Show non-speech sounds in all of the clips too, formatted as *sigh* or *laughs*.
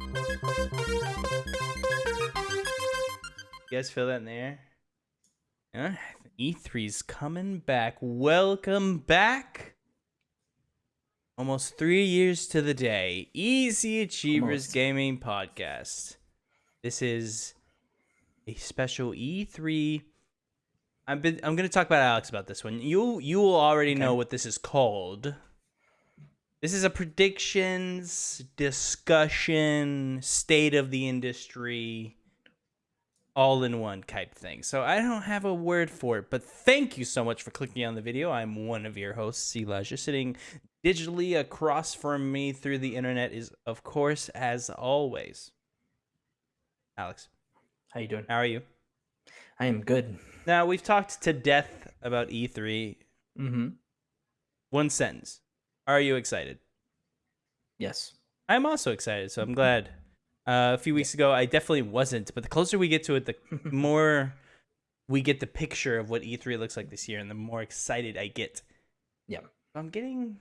You guys feel that in the air? Yeah, E3's coming back. Welcome back. Almost three years to the day. Easy Achievers Almost. Gaming Podcast. This is a special E3. I've been. I'm gonna talk about Alex about this one. You you will already know what this is called. This is a predictions discussion, state of the industry, all in one type thing. So I don't have a word for it, but thank you so much for clicking on the video. I'm one of your hosts, Elijah, sitting digitally across from me through the internet is, of course, as always, Alex. How you doing? How are you? I am good. Now we've talked to death about E3. Mm-hmm. One sentence. Are you excited? Yes. I'm also excited, so I'm mm-hmm. glad. Uh, a few weeks ago, I definitely wasn't, but the closer we get to it, the mm-hmm. more we get the picture of what E3 looks like this year, and the more excited I get. Yeah. I'm getting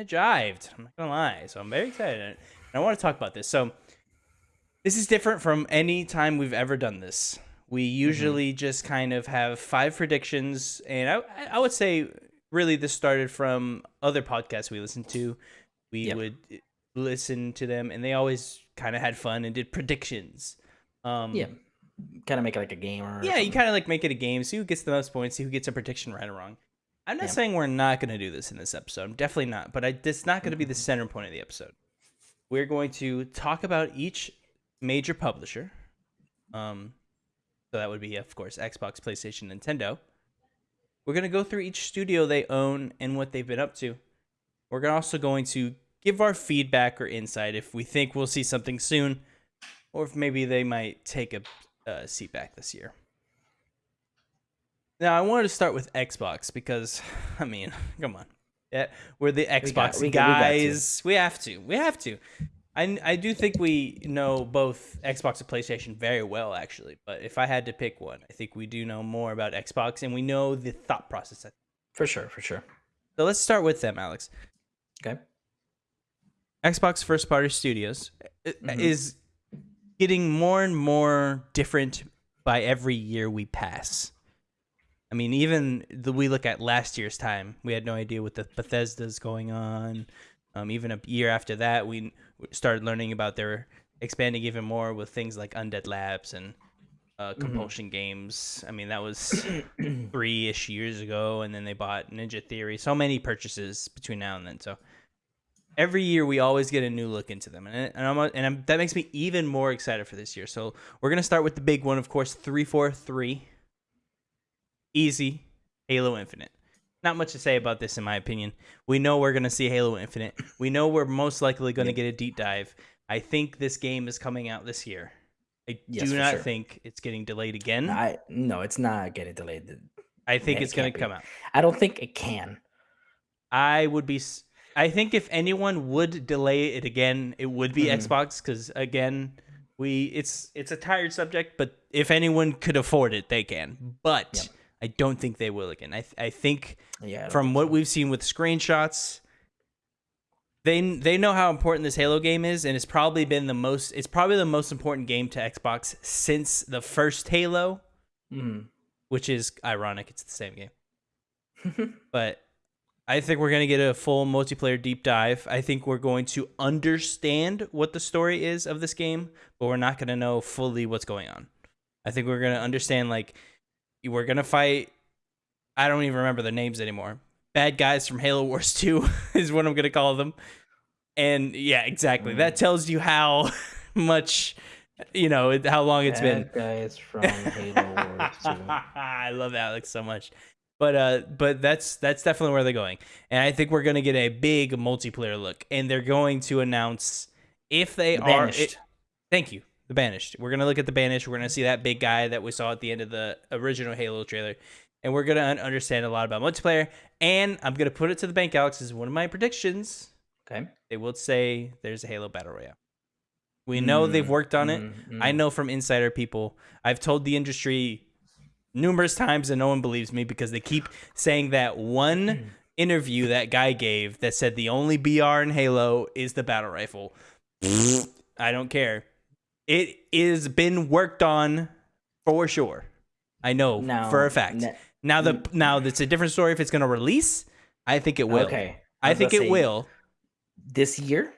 jived. I'm not gonna lie. So I'm very excited, and I want to talk about this. So this is different from any time we've ever done this. We mm-hmm. usually just kind of have five predictions, and I I would say really this started from other podcasts we listened to. We Yep. would listen to them, and they always kind of had fun and did predictions. Um, Yeah. Kind of make it like a game or yeah, you kind of like make it a game. See who gets the most points. See who gets a prediction right or wrong. I'm not Yeah. saying we're not going to do this in this episode. I'm definitely not. But I, it's not going to be the center point of the episode. We're going to talk about each major publisher. Um, so that would be, of course, Xbox, PlayStation, Nintendo. We're going to go through each studio they own and what they've been up to. We're also going to give our feedback or insight if we think we'll see something soon, or if maybe they might take a uh, seat back this year. Now, I wanted to start with Xbox because, *laughs* I mean, *laughs* come on, yeah, we're the Xbox we got- we guys. We, have to. We have to. I I do think we know both Xbox and PlayStation very well, actually. But if I had to pick one, I think we do know more about Xbox, and we know the thought process. For sure, for sure. So let's start with them, Alex. Okay. Xbox first party studios uh, Mhm. is getting more and more different by every year we pass. I mean, even the we look at last year's time, we had no idea what the Bethesda's going on. Um, even a year after that, we started learning about their expanding even more with things like Undead Labs and uh, Compulsion Games. I mean, that was *coughs* three ish years ago, and then they bought Ninja Theory. So many purchases between now and then. So every year we always get a new look into them, and and, I'm, and I'm, that makes me even more excited for this year. So we're gonna start with the big one, of course, three four three. Easy, Halo Infinite. Not much to say about this, in my opinion. We know we're gonna see Halo Infinite. We know we're most likely gonna Yep. get a deep dive. I think this game is coming out this year. I Yes, do not sure. think it's getting delayed again. I no, it's not getting delayed. I think Yeah, it it's gonna come out. I don't think it can. I would be. I think if anyone would delay it again, it would be Mhm. Xbox because again, we it's it's a tired subject. But if anyone could afford it, they can. But Yep. I don't think they will again. I th- I think Yeah. I from think what so. we've seen with screenshots, they they know how important this Halo game is, and it's probably been the most. It's probably the most important game to Xbox since the first Halo, Mhm. which is ironic. It's the same game. *laughs* but I think we're going to get a full multiplayer deep dive. I think we're going to understand what the story is of this game, but we're not going to know fully what's going on. I think we're going to understand like we're going to fight I don't even remember the names anymore. Bad guys from Halo Wars 2 *laughs* is what I'm going to call them. And yeah, exactly. That tells you how *laughs* much you know, how long it's been. Guys from Halo Wars 2. *laughs* I love Alex so much. But uh but that's that's definitely where they're going. And I think we're going to get a big multiplayer look and they're going to announce if they The are it- Thank you. The Banished. We're going to look at the Banished. We're going to see that big guy that we saw at the end of the original Halo trailer. And we're going to understand a lot about multiplayer and I'm going to put it to the bank Alex Is one of my predictions. Okay. They will say there's a Halo Battle Royale. We know they've Mm, worked on it. mm, I mm. know from insider people. I've told the industry numerous times and no one believes me because they keep saying that one interview that guy gave that said the only BR in Halo is the battle rifle. *laughs* I don't care. It is been worked on for sure. I know Now, for a fact. now the now it's a different story if it's going to release. I think it will. Okay. I was think it say, will. This year?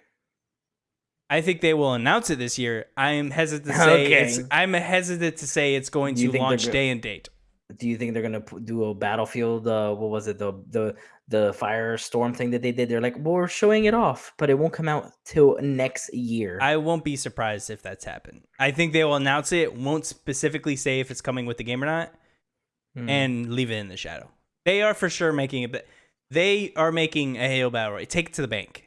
I think they will announce it this year. I'm hesitant to say Okay. it's. I'm hesitant to say it's going to launch go- day and date. Do you think they're gonna do a battlefield? Uh, what was it? The the the firestorm thing that they did. They're like, well, we're showing it off, but it won't come out till next year. I won't be surprised if that's happened. I think they will announce it. Won't specifically say if it's coming with the game or not, Hmm. and leave it in the shadow. They are for sure making it. but They are making a Halo Battle Royale. Take it to the bank.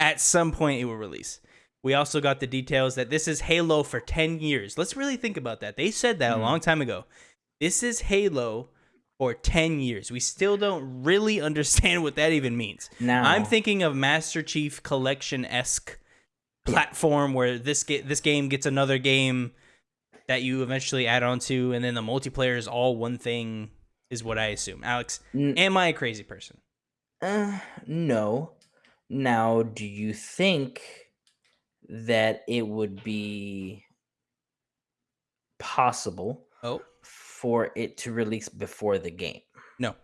At some point, it will release. We also got the details that this is Halo for 10 years. Let's really think about that. They said that a Mhm. long time ago. This is Halo for 10 years. We still don't really *laughs* understand what that even means. now I'm thinking of Master Chief Collection esque platform where this ga- this game gets another game that you eventually add on to, and then the multiplayer is all one thing. Is what I assume. Alex, N- am I a crazy person? Uh, no. Now, do you think that it would be possible Oh for it to release before the game? no,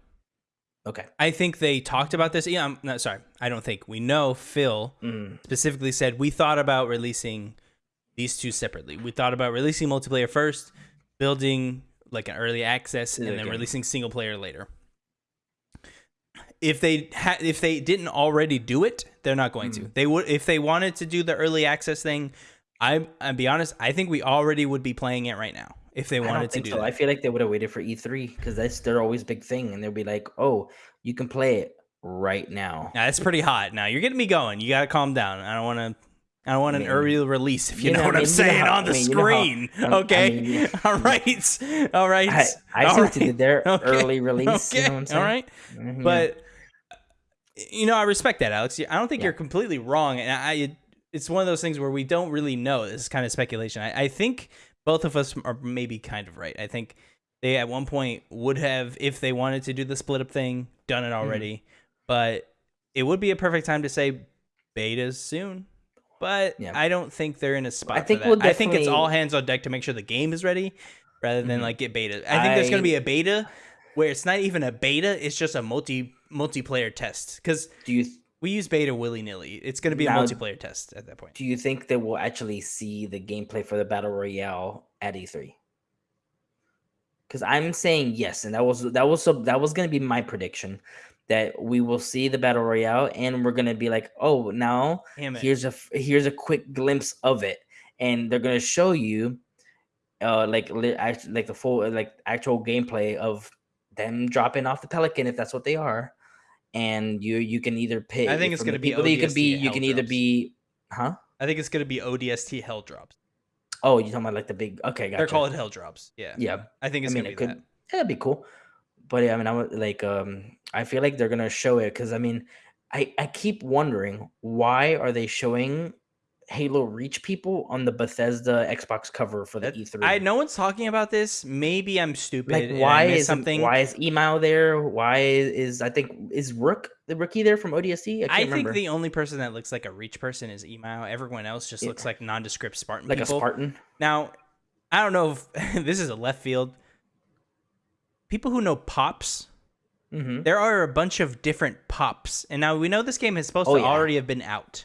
Okay. I think they talked about this. Yeah, I'm not sorry. I don't think we know. Phil Mm, specifically said we thought about releasing these two separately. We thought about releasing multiplayer first, building like an early access, and then okay. releasing single player later. If they ha- if they didn't already do it, they're not going to. Mm. They would if they wanted to do the early access thing. I I'll be honest. I think we already would be playing it right now if they I wanted to do so. that. I feel like they would have waited for E3 because that's their always big thing, and they'll be like, "Oh, you can play it right now." Now that's pretty hot. Now you're getting me going. You gotta calm down. I don't want to. I don't want an mean, early release. If you, you know, know, what I I'm mean, you know saying how- on the I mean, how- screen. *laughs* I okay. *laughs* all right. All right. I, I all right. did there. *laughs* Okay. Early release. Okay. You know what I'm saying? all right. Mhm. But you know, I respect that, Alex. I don't think Yeah. you're completely wrong, and I. It's one of those things where we don't really know. This is kind of speculation. I, I think both of us are maybe kind of right. I think they at one point would have, if they wanted to do the split up thing, done Mm-hmm. it already. But it would be a perfect time to say betas soon. But Yeah. I don't think they're in a spot. for think we'll I think it's all hands on deck to make sure the game is ready, rather than Mhm. like get beta. I think there's going to be a beta where it's not even a beta; it's just a multi multiplayer test. Because do you we use beta willy nilly. It's going to be a multiplayer test at that point. do you think that we'll actually see the gameplay for the battle royale at E3? Because I'm saying yes, and that was that was so that was gonna be my prediction that we will see the battle royale and we're gonna be like, oh, now here's a here's a quick glimpse of it, and they're gonna show you, uh, like like the full like actual gameplay of them dropping off the pelican if that's what they are, and you you can either pick. I think it's gonna be people that you can be. You can either be, huh? I think it's going to be ODST hell drops. Oh, you talking about like the big? Okay, gotcha. They're called hell drops. Yeah. Yeah, I think it's I mean going it to be could. that. That'd be cool. But yeah, I mean, I would like. Um, I feel like they're gonna show it because I mean, I I keep wondering why are they showing Halo Reach people on the Bethesda Xbox cover for the That- E3? I no one's talking about this. Maybe I'm stupid. Like, why is something? Why is Emile there? Why is I think is Rook the rookie there from ODST? I can't I think the only person that looks like a reach person is Emile. Everyone else just Yeah. looks like nondescript Spartan like people. a Spartan. Now, I don't know if *laughs* this is a left field. People who know pops, Mm-hmm. there are a bunch of different pops, and now we know this game is supposed Oh, to yeah. already have been out.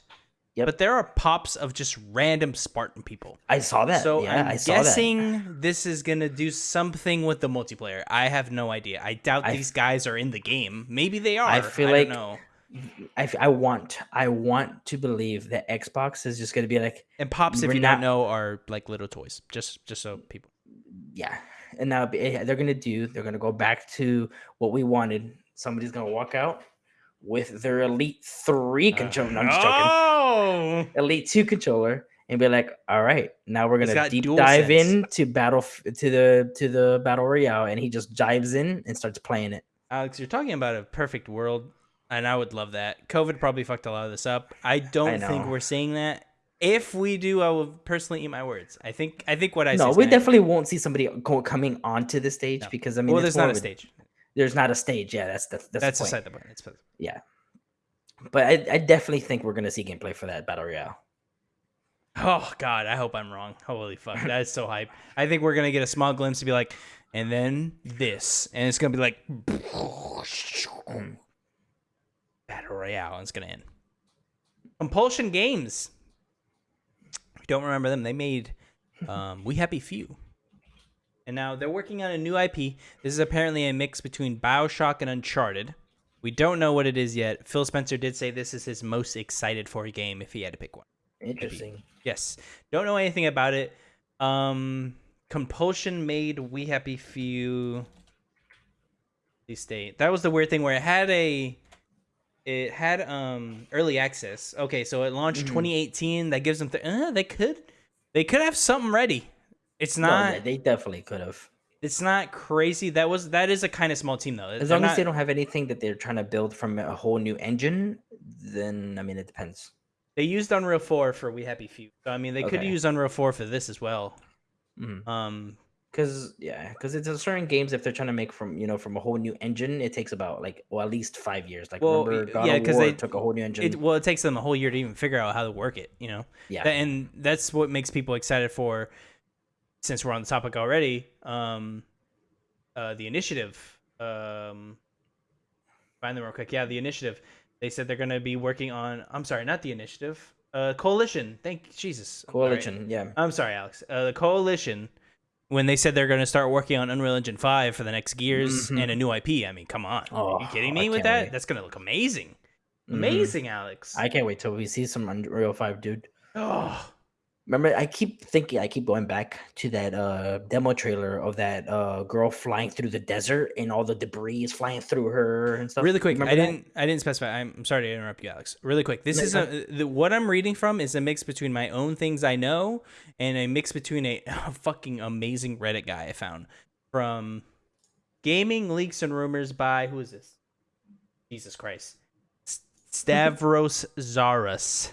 Yep. But there are pops of just random Spartan people. I saw that. So yeah, I'm I saw that. guessing this is gonna do something with the multiplayer. I have no idea. I doubt I- these guys are in the game. Maybe they are. I feel I like- don't know. I, I want I want to believe that Xbox is just gonna be like And pops, if you not- don't know, are like little toys. Just just so people. yeah and now eh, they're gonna do they're gonna go back to what we wanted somebody's gonna walk out with their elite three uh, controller no, i'm just joking Oh, elite two controller and be like all right now we're gonna deep dive sense. into battle to the to the battle royale and he just dives in and starts playing it Alex, you're talking about a perfect world, and I would love that. COVID probably fucked a lot of this up. I don't think we're seeing that. If we do, I will personally eat my words. I think I think what I no we definitely won't see somebody coming onto the stage No. because i mean well, there's not a stage. There's not a stage yeah that's the, that's, the That's point. beside the point. It's yeah but I, I definitely think we're gonna see gameplay for that battle royale Oh God, I hope I'm wrong. Holy fuck, that is so hype. I think we're gonna get a small glimpse to be like, and then this, and it's gonna be like battle royale, and it's gonna end. Compulsion Games. If you don't remember them, they made um, We Happy Few, and now they're working on a new IP. This is apparently a mix between Bioshock and Uncharted. We don't know what it is yet. Phil Spencer did say this is his most excited for a game if he had to pick one. Interesting. Yes. Don't know anything about it. Um Compulsion made We Happy Few state. That was the weird thing where it had a it had um early access. Okay, so it launched Mhm. 2018. That gives them th- uh, they could they could have something ready. It's No, not yeah, they definitely could have. it's not crazy. That was that is a kind of small team though. As They're long as they don't have anything that they're trying to build from a whole new engine, then I mean it depends. they used Unreal 4 for We Happy Few. So I mean they could use Unreal 4 for this as well. Mhm. Um Cause yeah, cause it's a certain games if they're trying to make from you know from a whole new engine, it takes about like well at least five years. Like Well, remember God yeah, of 'cause War they- took a whole new engine. it well it takes them a whole year to even figure out how to work it you know yeah, and that's what makes people excited for since we're on the topic already um uh the initiative um find them real quick. Yeah the initiative. They said they're going to be working on i'm sorry not the initiative uh coalition. Thank jesus. Coalition. Yeah, i'm sorry alex. Uh, the coalition when they said they're going to start working on unreal engine 5 for the next gears Mhm. and a new ip i mean come on. Are you Oh, kidding me with that? wait. that's going to look amazing. Mhm. amazing alex. I can't wait till we see some Unreal Five, dude. oh Remember, I keep thinking, I keep going back to that uh demo trailer of that uh girl flying through the desert and all the debris is flying through her and stuff. really quick Remember i that? didn't i didn't specify I'm, I'm sorry to interrupt you alex. Really quick this No, is a the, what i'm reading from is a mix between my own things i know and a mix between a, *laughs* fucking amazing reddit guy i found from gaming leaks and rumors by who is this? Jesus christ. *laughs* Stavros zaras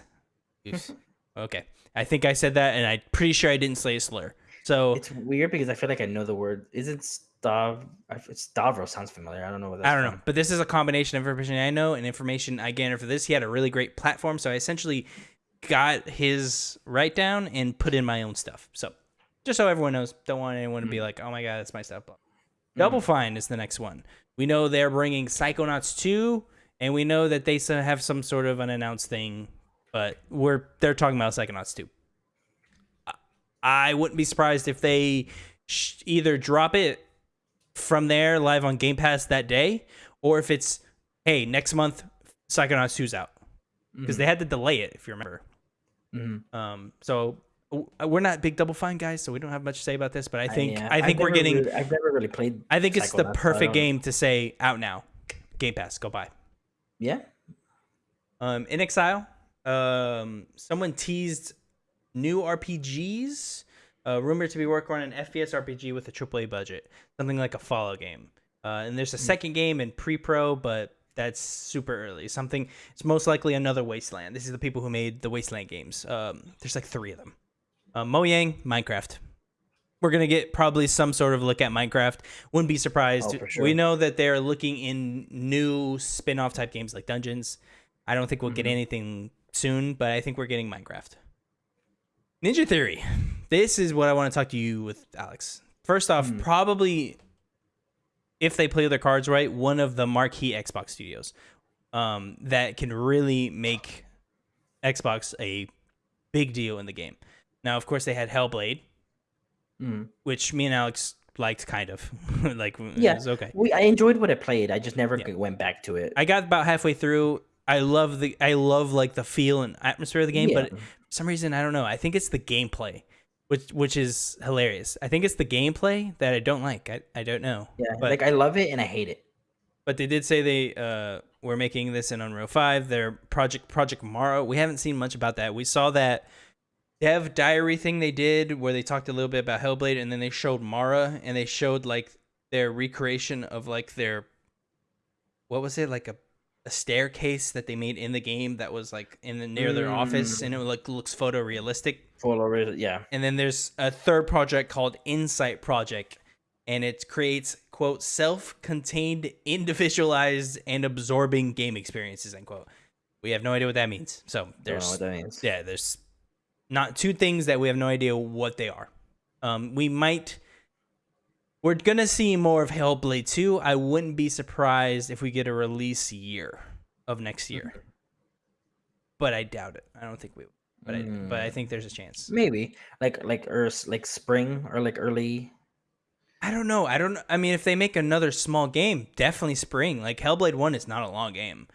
*laughs* okay i think i said that and i'm pretty sure i didn't say a slur so It's weird because I feel like I know the word. Is it Stav? Stavros sounds familiar. I don't know what that's I don't know, but this is a combination of information I know and information I gathered for this. He had a really great platform, so I essentially got his write down and put in my own stuff. So just so everyone knows, don't want anyone to be hmm. like, "Oh my god, that's my stuff." Hmm. Double Fine is the next one. We know they're bringing Psychonauts 2, and we know that they have some sort of unannounced thing, but we're they're talking about Psychonauts 2. I- I wouldn't be surprised if they sh- either drop it from there live on Game Pass that day, or if it's hey next month Psychonauts 2's out because they had to delay it if you remember. Mhm. Um, so we're not big Double Fine guys, so we don't have much to say about this. But I think yeah, I I've think we're getting. really- I've never really played. I think it's the perfect game to say out now. Game Pass, go buy. Yeah. Um, in Exile, um, someone teased new RPGs. Uh, rumored to be working on an FPS RPG with a AAA budget, something like a Fallout game. Uh, and there's a second game in pre-pro, but that's super early. Something. It's most likely another Wasteland. This is the people who made the Wasteland games. Um, there's like three of them. Uh, Mojang, Minecraft. We're gonna get probably some sort of look at Minecraft. Wouldn't be surprised. Oh, sure. We know that they're looking in new spin-off type games like Dungeons. I don't think we'll get Mhm. anything soon, but I think we're getting Minecraft. Ninja Theory. This is what I want to talk to you with, Alex. First off, Mhm. probably if they play their cards right, one of the marquee Xbox studios um, that can really make Xbox a big deal in the game. Now, of course, they had Hellblade, Mhm. which me and Alex liked kind of. *laughs* like, Yeah. it was okay. We I enjoyed what I played. I just never Yeah. went back to it. I got about halfway through. I love the I love like the feel and atmosphere of the game, but for some reason I don't know. I think it's the gameplay, which which is hilarious. I think it's the gameplay that I don't like. I, I don't know. yeah, but like I love it and I hate it. but they did say they uh were making this in Unreal 5. Their project Project Mara. We haven't seen much about that. We saw that dev diary thing they did where they talked a little bit about Hellblade and then they showed Mara and they showed like their recreation of like their what was it like a a staircase that they made in the game that was like in the near their office and it like looks photorealistic already, yeah. and then there's a third project called Insight Project, and it creates quote self-contained, individualized, and absorbing game experiences end quote. We have no idea what that means. So there's what that means. yeah, there's not two things that we have no idea what they are. Um, we might. We're gonna see more of Hellblade 2. I wouldn't be surprised if we get a release year of next year, but I doubt it. I don't think we. But I, but I Mm. think there's a chance. Maybe like like or like spring or like early. I don't know. I don't. I mean, if they make another small game, definitely spring. Like Hellblade One is not a long game.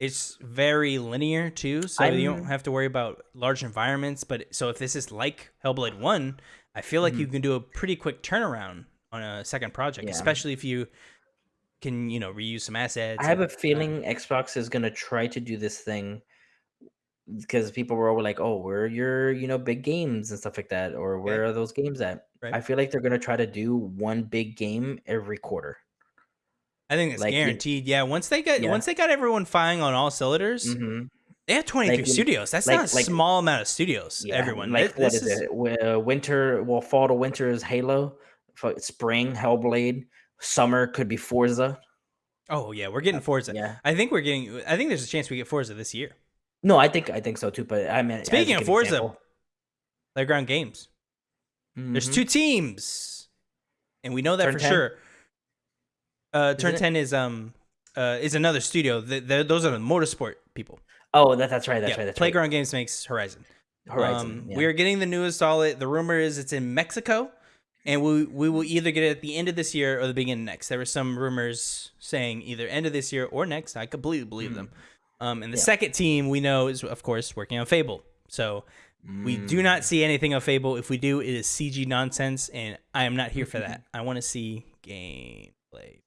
It's very linear too, so you don't have to worry about large environments. But so if this is like Hellblade One, I feel like you can do a pretty quick turnaround on a second project, Mm-hmm. Yeah. especially if you can, you know, reuse some assets. I have a and- feeling Xbox is gonna try to do this thing because people were all like, "Oh, where are your you know big games and stuff like that?" Or where are those games at? Right. I feel like they're gonna try to do one big game every quarter. I think it's like, guaranteed. Yeah, once they get Yeah. once they got everyone firing on all cylinders, hmm they have twenty three Like, studios. That's like- not a small amount of studios. Yeah, everyone, like Th- what this is, it? Uh, winter, well, fall to winter is Halo. Spring, Hellblade. Summer could be Forza. Oh yeah, we're getting Forza. Yeah. I think we're getting. I think there's a chance we get Forza this year. No, I think I think so too. But I mean, Speaking of Forza, example. Playground Games. There's Mhm. two teams, and we know that Turn for 10? sure. Uh, Turn it? Ten is um uh is another studio. Th th those are the motorsport people. Oh, that, that's right. That's yeah, right. That's Playground Games makes Horizon. right. Horizon. Um, yeah. We are getting the newest all it. The rumor is it's in Mexico, and we we will either get it at the end of this year or the beginning of next. There were some rumors saying either end of this year or next. I completely believe them. Um, and the Hmm. Yeah. second team we know is of course working on Fable. So we do Mm. not see anything of Fable. If we do, it is CG nonsense, and I am not here for that. *laughs* I want to see gameplay.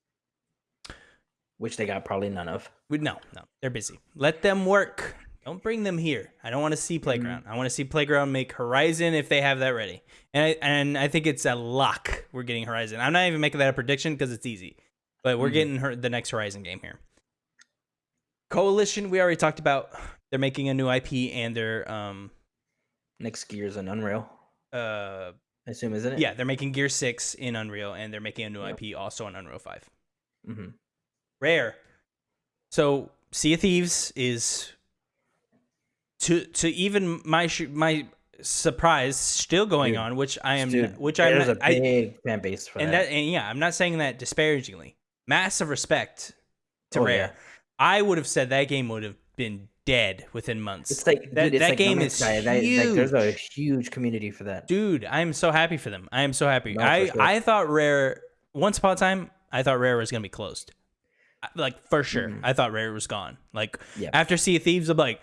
which they got probably none of. We, no, no, they're busy. Let them work. Don't bring them here. I don't want to Mm-hmm. see Playground. I want to see Playground make Horizon if they have that ready. And I, and I think it's a lock. We're getting Horizon. I'm not even making that a prediction because it's easy, but we're Mhm. getting her, the next Horizon game here. Coalition, we already talked about. They're making a new IP and they're um Next Gears and Unreal, uh I assume, isn't it? yeah they're making Gear Six in Unreal and they're making a new Yep. IP also in Unreal Five. mm-hmm. rare. So Sea of Thieves is to to even my my surprise still going Dude, on, which I am Dude, which I'm there's not, a I, big fan base for and that. that and yeah, I'm not saying that disparagingly. Massive respect to Oh, Rare. yeah. I would have said that game would have been dead within months. It's like that dude, it's that like game is Sky. That- huge. like, there's a huge community for that. Dude, I'm so happy for them. I am so happy. No, I sure. I thought Rare once upon a time I thought Rare was gonna be closed. Like for sure, Mhm. I thought Rare was gone. Like Yeah. after Sea of Thieves, I'm like,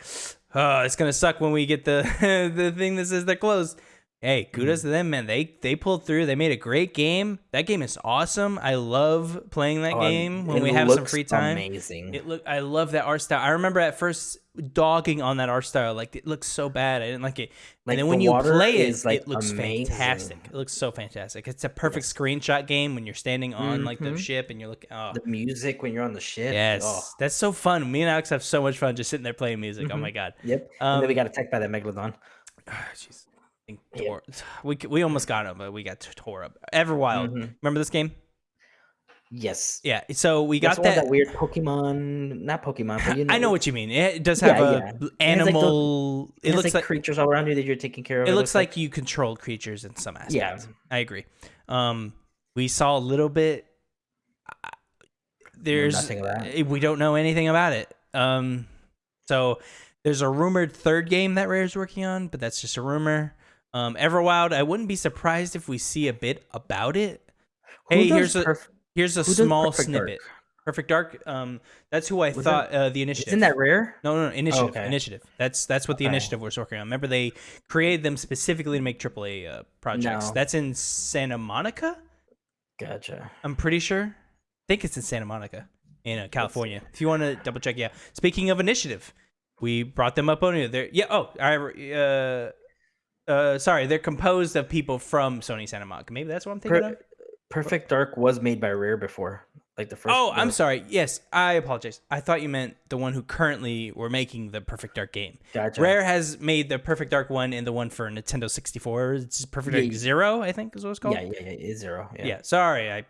oh, it's gonna suck when we get the *laughs* the thing that says they're closed. Hey, kudos Mm-hmm. to them, man. They they pulled through. They made a great game. That game is awesome. I love playing that Oh, game when we have some free time. Amazing. It look I love that art style. I remember at first dogging on that art style, like it looks so bad. I didn't like it. Like, and then the when you play it, like, it looks amazing. fantastic. It looks so fantastic. It's a perfect screenshot game when you're standing on like the Mhm. ship and you're looking. Oh, the music when you're on the ship. yes, Oh, that's so fun. Me and Alex have so much fun just sitting there playing music. Oh Mhm. my god. yep. Um, and then we got attacked by that megalodon. *sighs* Jeez. Think Yeah. We we almost got him, but we got tore up. Everwild. Mhm. Remember this game? Yes. Yeah. So we That's got that. that weird Pokemon, not Pokemon, but *sighs* you know, I know what you mean. It does have Yeah, a yeah. It has, like, animal. it, it looks like, like creatures all around you that you're taking care of. it looks like you control creatures in some aspects. Yeah. I agree. Um, we saw a little bit. uh, There's nothing about eh, we don't know anything about it. Um, so there's a rumored third game that Rare's working on, but that's just a rumor. Um, Everwild, I wouldn't be surprised if we see a bit about it. Who hey, here's a here's a small Perfect Dark? snippet. Perfect Dark. Um, that's who I Was thought uh, the initiative. Isn't that rare? No, no, no initiative. okay. Initiative. That's that's what the Okay. initiative was working on. Remember, they created them specifically to make AAA uh, projects. No. That's in Santa Monica. Gotcha. I'm pretty sure. I think it's in Santa Monica, in uh, California. If you want to double check, yeah. Speaking of initiative, we brought them up on here. They're yeah. Oh, I uh, uh, sorry. They're composed of people from Sony Santa Monica. Maybe that's what I'm thinking Per- of. Perfect Dark was made by Rare before, like the first. Oh, I'm sorry. Yes, I apologize. I thought you meant the one who currently were making the Perfect Dark game. Gotcha. Rare has made the Perfect Dark one and the one for Nintendo 64. It's Perfect Yeah, Dark. Zero, I think is what it's called. Yeah, yeah, yeah. It's zero. Yeah. Yeah. sorry, I,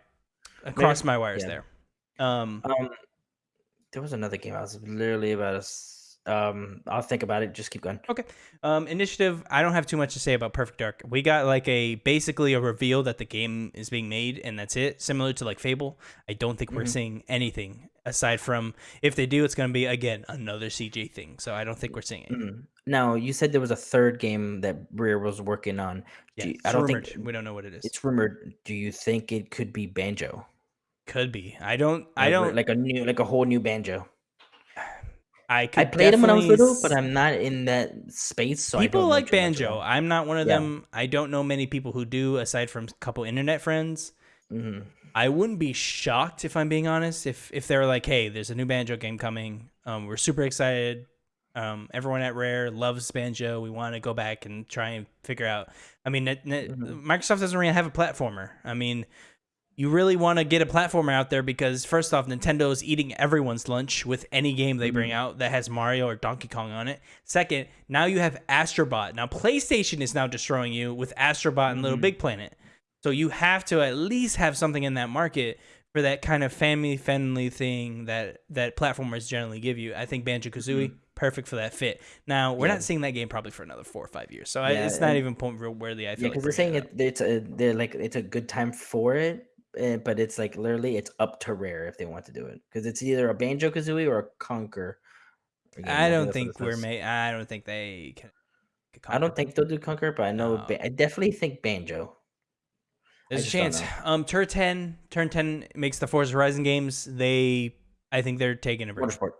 I crossed my wires yeah. there. Um, Um, there was another game I was literally about to. Um, I'll think about it. Just keep going. Okay. Um, initiative. I don't have too much to say about Perfect Dark. We got like a basically a reveal that the game is being made, and that's it. Similar to like Fable. I don't think we're Mhm. seeing anything aside from if they do, it's going to be again another CG thing. So I don't think we're seeing it. Mhm. Now you said there was a third game that Rare was working on. Yeah, Do you- it's I don't rumored. think we don't know what it is. it's rumored. Do you think it could be Banjo? Could be. I don't. I don't. like a new, like a whole new Banjo. I could I played them when I was little, but I'm not in that space. So I people like banjo. I'm not one of Yeah. them. I don't know many people who do, aside from a couple internet friends. Mhm. I wouldn't be shocked if I'm being honest. If if they were like, "Hey, there's a new banjo game coming. Um, we're super excited. Um, everyone at Rare loves banjo. We want to go back and try and figure out." I mean, Mhm. Microsoft doesn't really have a platformer. I mean, you really want to get a platformer out there because first off, Nintendo is eating everyone's lunch with any game they bring Mhm. out that has Mario or Donkey Kong on it. Second, now you have Astrobot. Now PlayStation is now destroying you with Astrobot and Little Mhm. Big Planet. So you have to at least have something in that market for that kind of family friendly thing that that platformers generally give you. I think Banjo Kazooie perfect for that fit. Now we're Mm-hmm. Yeah. not seeing that game probably for another four or five years, so I, it's not even point real worthy. I Yeah, feel because like they're saying it, it's a they're like it's a good time for it, eh, but it's like literally it's up to Rare if they want to do it because it's either a Banjo Kazooie or a Conker. I don't think we're says. ma- I don't think they can. I don't think they'll do Conker, but I know No. Ba- I definitely think Banjo. There's a chance. Um, Turn Ten, Turn Ten makes the Forza Horizon games. They, I think they're taking a break. Motorsport.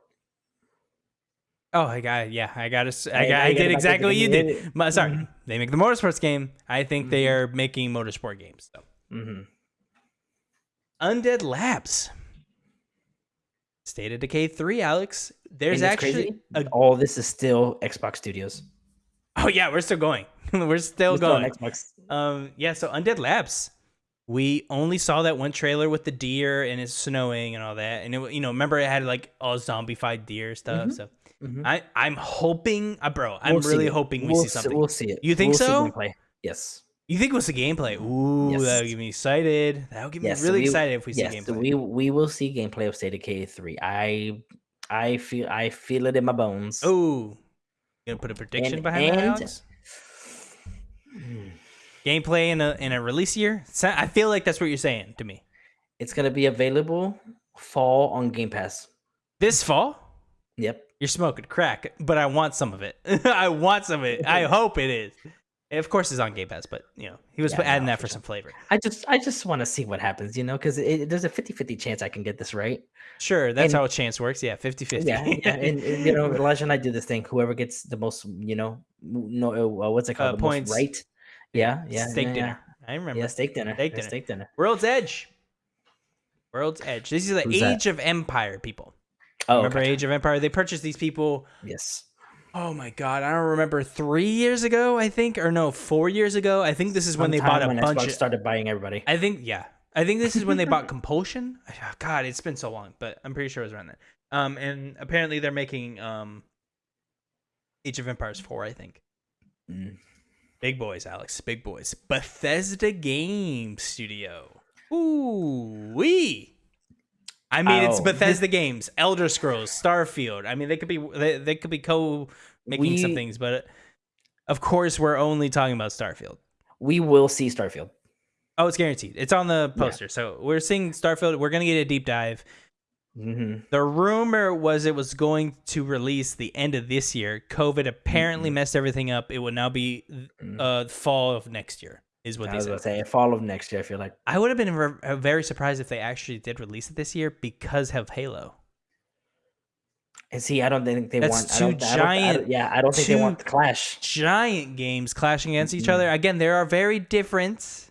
Oh, I got yeah, I got to. I- got, I I did exactly what you did. Sorry, Mhm. they make the motorsports game. I think they Mhm. are making motorsport games. So. hmm Undead Labs, State of Decay Three. Alex, there's actually a. all this is still Xbox Studios. Oh yeah, we're still going. *laughs* we're still It's still on going. Xbox. Um, yeah, so Undead Labs. We only saw that one trailer with the deer and it's snowing and all that, and it, you know, remember it had like all zombified deer stuff. Mhm. So Mhm. I, I'm hoping, uh, bro, I'm We'll really hoping we We'll see something. we'll see it. You think We'll so? Yes. You think it was the gameplay? Ooh, Yes. that would get me excited. That would get Yes, me really we- excited if we see yes, gameplay. we we will see gameplay of State of Decay three. I I feel I feel it in my bones. oh, gonna put a prediction And- behind that, and- Alex? Gameplay in a in a release year? I feel like that's what you're saying to me. It's gonna be available fall on Game Pass. This fall. Yep. You're smoking crack, but I want some of it. *laughs* I want some of it. I *laughs* hope it is. Of course, it's on Game Pass, but you know he was Yeah, adding no, that for for some flavor. I just I just want to see what happens, you know, because there's a 50-50 chance I can get this right. Sure, that's And- how a chance works. Yeah, 50-50. Yeah, yeah, *laughs* and, and, you know, Elijah and I do this thing. Whoever gets the most, you know, no, uh, what's it called? Uh, the points. most right. Yeah, yeah. steak yeah, dinner. I remember. yeah steak dinner. Steak dinner. Steak dinner. World's Edge. World's Edge. This is the Who's that? Age of Empire people. Oh, remember okay. Age of Empire? They purchased these people. Yes. Oh my god, I don't remember three years ago. I think, or no, four years ago. I think this is when they bought a when bunch. Xbox Of, started buying everybody. I think, yeah, I think this is when they bought *laughs* Compulsion. Ah, God, it's been so long, but I'm pretty sure it was around then. Um, and apparently they're making um, Age of Empires four. I think. Mm. Big boys, Alex. Big boys. Bethesda Game Studio. Ooh wee. I mean, it's Oh, Bethesda Games, Elder Scrolls, Starfield. I mean, they could be they, they could be co making some things, but of course, we're only talking about Starfield. We will see Starfield. Oh, it's guaranteed. It's on the Yeah. poster, so we're seeing Starfield. We're gonna get a deep dive. hmm The rumor was it was going to release the end of this year. COVID apparently Mhm. messed everything up. It will now be uh fall of next year. Is what I they was said. gonna say fall of next year. I feel like I would have been ver- uh, very surprised if they actually did release it this year because of Halo. and see, I don't think they That's want I two don't, I don't- I don't- giant- yeah, I don't think they want the clash. Giant games clashing against each Mhm. other. Again, they are very different,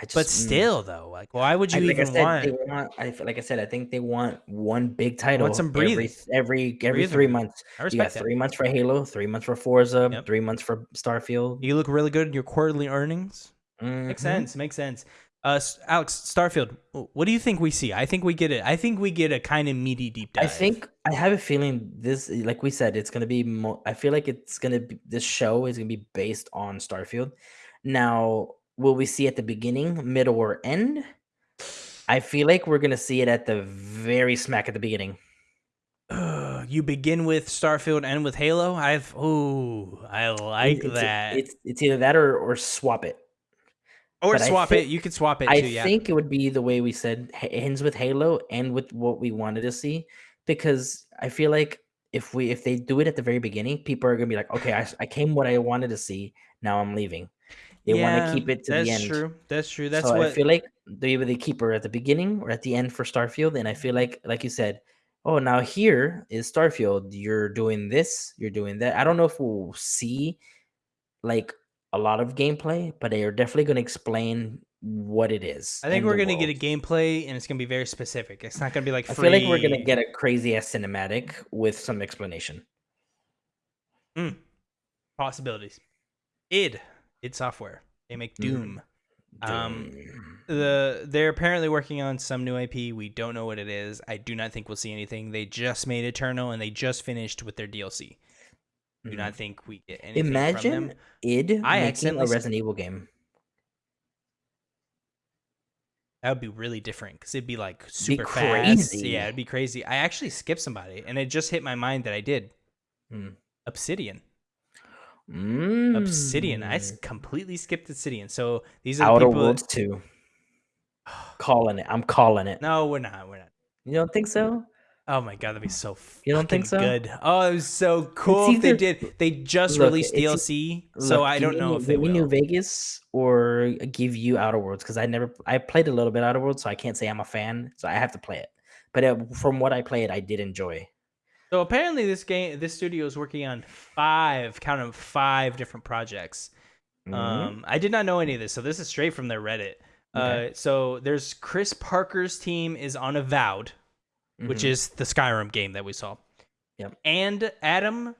I just, but mm. still, though, like, why would I, you like I even said, want? they want. I, like I said, I think they want one big title Want some every breathing. every every Breathing three months. I You got respect that. three months for Halo, three months for Forza, Yep. three months for Starfield. You look really good in your quarterly earnings. Makes Mhm. sense. Makes sense. Uh, Alex Starfield, what do you think we see? I think we get it. I think we get a kind of meaty deep dive. I think I have a feeling this, like we said, it's gonna be. Mo- I feel like it's gonna be. This show is gonna be based on Starfield. Now, will we see at the beginning, middle, or end? I feel like we're gonna see it at the very smack at the beginning. You begin with Starfield and with Halo. I've oh, I like it's, that. It's it's either that or or swap it. or but swap think- it. You could swap it I too. Yeah. think it would be the way we said ends with Halo and with what we wanted to see because I feel like if we if they do it at the very beginning, people are gonna be like, okay, I came what I wanted to see. Now I'm leaving. They want to keep it to the end. That's true. That's true. That's so what I feel like they either they keep her at the beginning or at the end for Starfield, and I feel like, like you said, oh, now here is Starfield. You're doing this, you're doing that. I don't know if we'll see like a lot of gameplay, but they are definitely going to explain what it is. I think we're gonna get a gameplay, and it's gonna be very specific. It's not gonna be like I feel like we're gonna get a crazy ass cinematic with some explanation. Mm, possibilities. id id Software. They make Mhm. Doom. Um, Doom. the they're apparently working on some new IP. We don't know what it is. I do not think we'll see anything. They just made Eternal and they just finished with their DLC. Do Mhm. not think we get anything from imagine them. id I making a Resident Evil game. That would be really different because it'd be like super fast. crazy. Yeah, it'd be crazy. I actually skipped somebody, and it just hit my mind that I did. Hmm. Obsidian. Obsidian. I Mm. completely skipped Obsidian. So these are the Outer people. Worlds two. Calling it. I'm calling it. No, we're not. We're not. You don't think so? Oh my god, that'd be so. You don't think so? Good. Oh, it was so cool if they did. They just Look, released DLC, so I don't know if they will. New Vegas or give you Outer Worlds because I never I played a little bit Outer Worlds, so I can't say I'm a fan. So I have to play it. But uh, from what I played, I did enjoy. So apparently, this game, this studio is working on five, count them, five different projects. Mhm. Um, I did not know any of this, so this is straight from their Reddit. Okay. Uh, so there's Chris Parker's team is on Avowed, which Mhm. is the Skyrim game that we saw. Yep. And Adam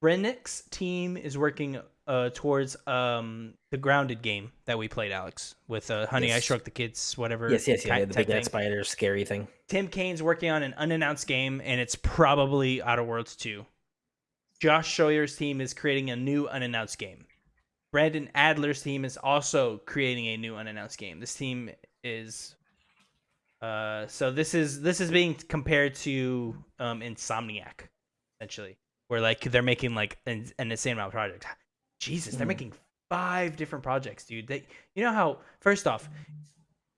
Brennecke's team is working uh, towards um, the Grounded game that we played, Alex, with uh, Honey I Yes. Shrunk the Kids, whatever. yes, yes, yeah, type- the big thing. spider scary thing. Tim Cain's working on an unannounced game, and it's probably Outer Worlds 2. Josh Sawyer's team is creating a new unannounced game. Brandon Adler's team is also creating a new unannounced game. This team is uh so this is this is being compared to um Insomniac essentially where like they're making like an, an insane amount of projects. Jesus, they're Mhm. making five different projects, dude. They you know how first off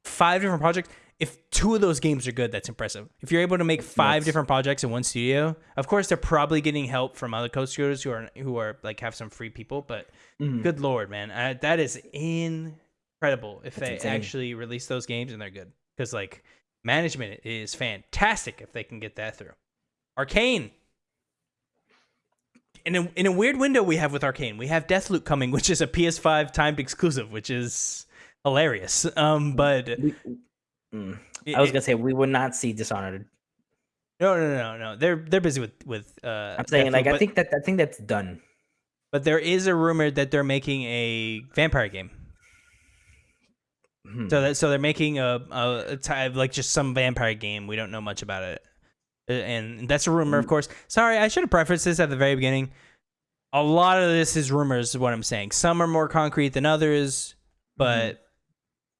five different projects if two of those games are good, that's impressive. If you're able to make five different projects in one studio, of course they're probably getting help from other co-studios who are who are like have some free people. But Mhm. good lord, man, uh, that is incredible. If That's they insane. actually release those games and they're good, because like management is fantastic if they can get that through. Arkane. In a, in a weird window we have with Arkane, we have Deathloop coming, which is a PS5 timed exclusive, which is hilarious. Um, but We- mm. it- I was gonna say we would not see Dishonored. No, no, no, no. They're they're busy with with. Uh, I'm saying Deathloop, like I but, think that I think that's done. but there is a rumor that they're making a vampire game. Hmm. So that so they're making a, a, type like just some vampire game. We don't know much about it, and that's a rumor, of Mm. course. Sorry, I should have prefaced this at the very beginning. A lot of this is rumors, is what I'm saying. Some are more concrete than others, but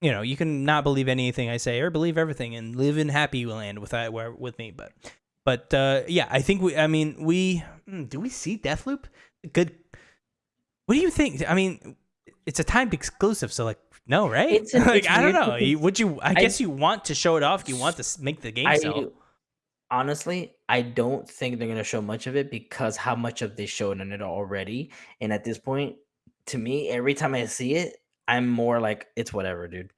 you know you can not believe anything I say or believe everything and live in happy land with that where with me. But but uh, yeah, I think we. I mean, we hmm, do we see Deathloop? Good. What do you think? I mean, it's a timed exclusive, so like no, right? It's an- *laughs* like it's I don't know. Would you? I, I- guess you want to show it off. You want to make the game I sell. Honestly, I don't think they're gonna show much of it because how much of they showed on it already. And at this point, to me, every time I see it, I'm more like it's whatever, dude.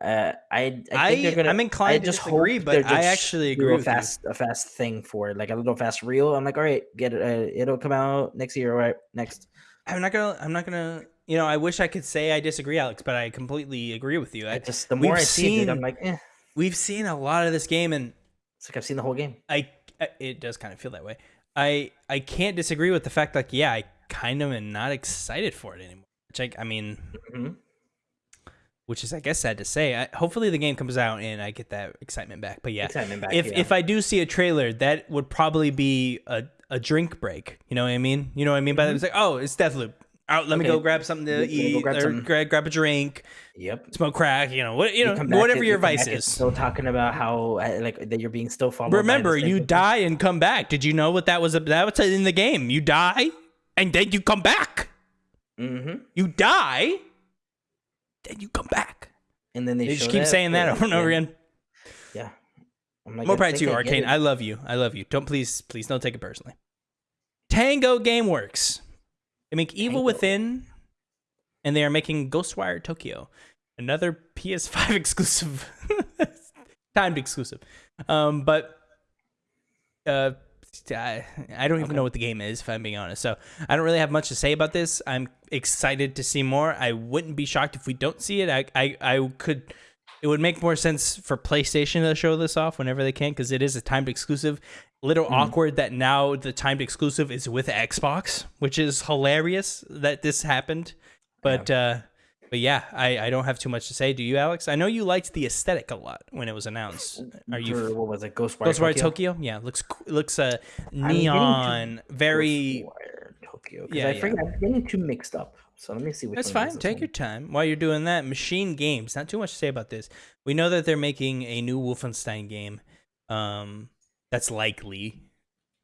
Uh, I I think they're I, gonna. I'm I inclined to just disagree, but they're I actually agree a with you. fast a fast thing for it, like a little fast reel. I'm like, all right, get it. Uh, it'll come out next year. All right, next. I'm not gonna. I'm not gonna. You know, I wish I could say I disagree, Alex, but I completely agree with you. I I, just the more we've I see it, dude, I'm like, eh. we've seen a lot of this game, and It's like I've seen the whole game. I, I it does kind of feel that way. I I can't disagree with the fact like yeah, I kind of am not excited for it anymore. Which I, I mean, Mhm. which is I guess sad to say. I, hopefully the game comes out and I get that excitement back. But yeah, back, if yeah. if I do see a trailer, that would probably be a, a drink break. You know what I mean? You know what I mean by that? Mhm. It's like oh, it's Deathloop. Out, let me go grab something to me go eat, grab or some- grab, grab a drink, Yep. smoke crack. You know what? You know whatever and- your you vice is. Still talking about how uh, like that you're being still followed. Remember, you die and come back. Did you know what that was? That was in the game. You die and then you come back. Mhm. You die, then you come back. And then they, They just keep saying that over and over again. Yeah. I'm like, More pride to you, Arkane. I love you. I love you. Don't please, please don't take it personally. Tango GameWorks. They make Evil Tango. Within, and they are making Ghostwire Tokyo, another PS5 *laughs* exclusive, timed exclusive. Um, but uh, I, I don't even Okay. know what the game is, if I'm being honest. So I don't really have much to say about this. I'm excited to see more. I wouldn't be shocked if we don't see it. I, I, I could. It would make more sense for PlayStation to show this off whenever they can because it is a timed exclusive. Little Hmm. awkward that now the timed exclusive is with Xbox, which is hilarious that this happened. But uh, but yeah, I, I don't have too much to say. Do you, Alex? I know you liked the aesthetic a lot when it was announced. Are you For- what was it? Ghostwire, Ghostwire Tokyo. Tokyo? Yeah, looks looks uh neon, very. Ghostwire Tokyo. Yeah, I yeah. forget. I'm getting too mixed up. So let me see which That's fine. Take one. your time while you're doing that. Machine Games. Not too much to say about this. We know that they're making a new Wolfenstein game. Um, that's likely.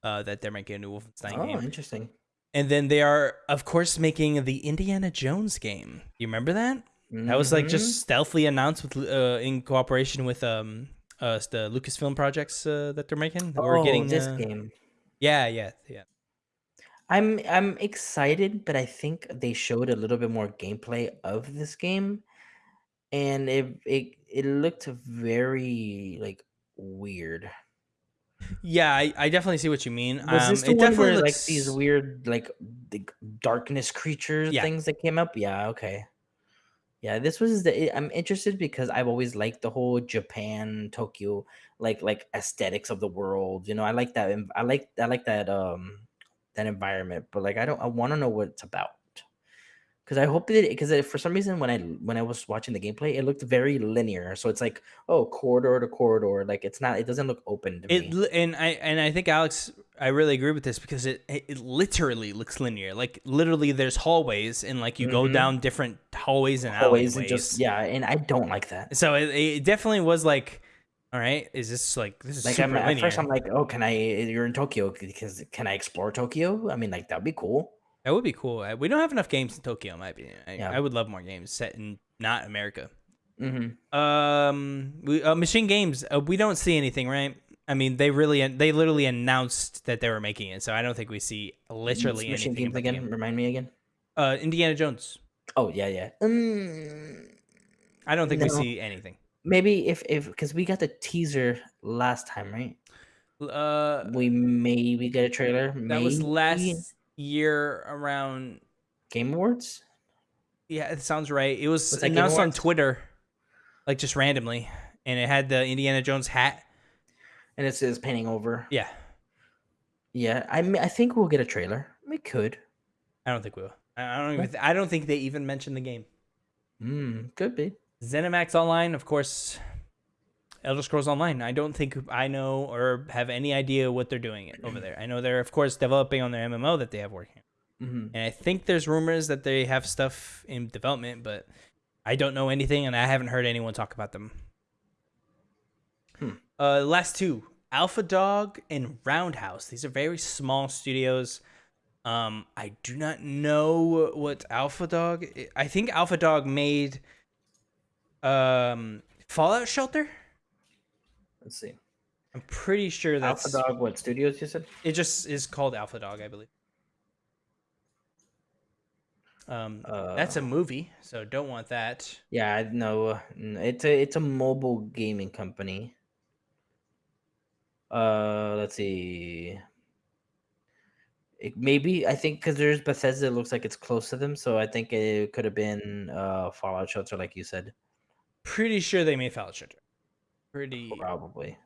Uh, that they're making a new Wolfenstein Oh, game, Oh, interesting. and then they are, of course, making the Indiana Jones game. You remember that? That was like just stealthily announced with uh, in cooperation with um uh the Lucasfilm projects uh, that they're making. oh, We're getting this uh, game. Yeah, yeah, yeah. I'm I'm excited, but I think they showed a little bit more gameplay of this game, and it it it looked very like weird. Yeah, I, I definitely see what you mean. Was um, this the it one definitely where like these weird like the darkness creature Yeah. things that came up? Yeah, okay. Yeah, this was the I'm interested because I've always liked the whole Japan, Tokyo, like like aesthetics of the world. You know, I like that. I like I like that um that environment. But like I don't I want to know what it's about. Because I hope that because for some reason when I when I was watching the gameplay, it looked very linear. So it's like oh corridor to corridor, like it's not. It doesn't look open to It me. and I and I think Alex, I really agree with this because it it it literally looks linear. Like literally, there's hallways and like you go Mhm. down different hallways and alleyways. and just yeah, and I don't like that. So it, it definitely was like, all right, is this like this is Like super I'm, at linear? first, I'm like, oh, can I? You're in Tokyo because can I explore Tokyo? I mean, like that'd be cool. That would be cool. We don't have enough games in Tokyo, in my opinion. I, Yeah. I would love more games set in not America. hmm Um, we, uh, Machine Games. Uh, we don't see anything, right? I mean, they really, they literally announced that they were making it, so I don't think we see literally Machine anything. games again. game. Remind me again. Uh, Indiana Jones. Oh yeah, yeah. Mm, I don't think we see anything. maybe if if because we got the teaser last time, right? Uh, We maybe get a trailer. that was maybe? last year around. Game Awards. Yeah, it sounds right. It was, Was announced on Twitter, like just randomly, and it had the Indiana Jones hat. And it says painting over. Yeah, Yeah, I mean, I think we'll get a trailer. We could. I don't think we will. I I don't even. I don't think they even mentioned the game. Hmm, could be. ZeniMax Online, of course. Elder Scrolls Online. I don't think I know or have any idea what they're doing over there. I know they're of course developing on their MMO that they have working, hmm and I think there's rumors that they have stuff in development, but I don't know anything, and I haven't heard anyone talk about them. Hmm. Uh, last two, Alpha Dog and Roundhouse. These are very small studios. Um, I do not know what Alpha Dog. I think Alpha Dog made um Fallout Shelter. Let's see. I'm pretty sure that's Alpha Dog. What studios you said? it. Just is called Alpha Dog, I believe. Um, that's a Uh, movie, so don't want that. Yeah, I know. uh, It's a it's a mobile gaming company. Uh, let's see. It maybe I think because there's Bethesda, it looks like it's close to them, so I think it could have been uh Fallout Shelter, like you said, Pretty sure they made Fallout Shelter. Pretty. probably.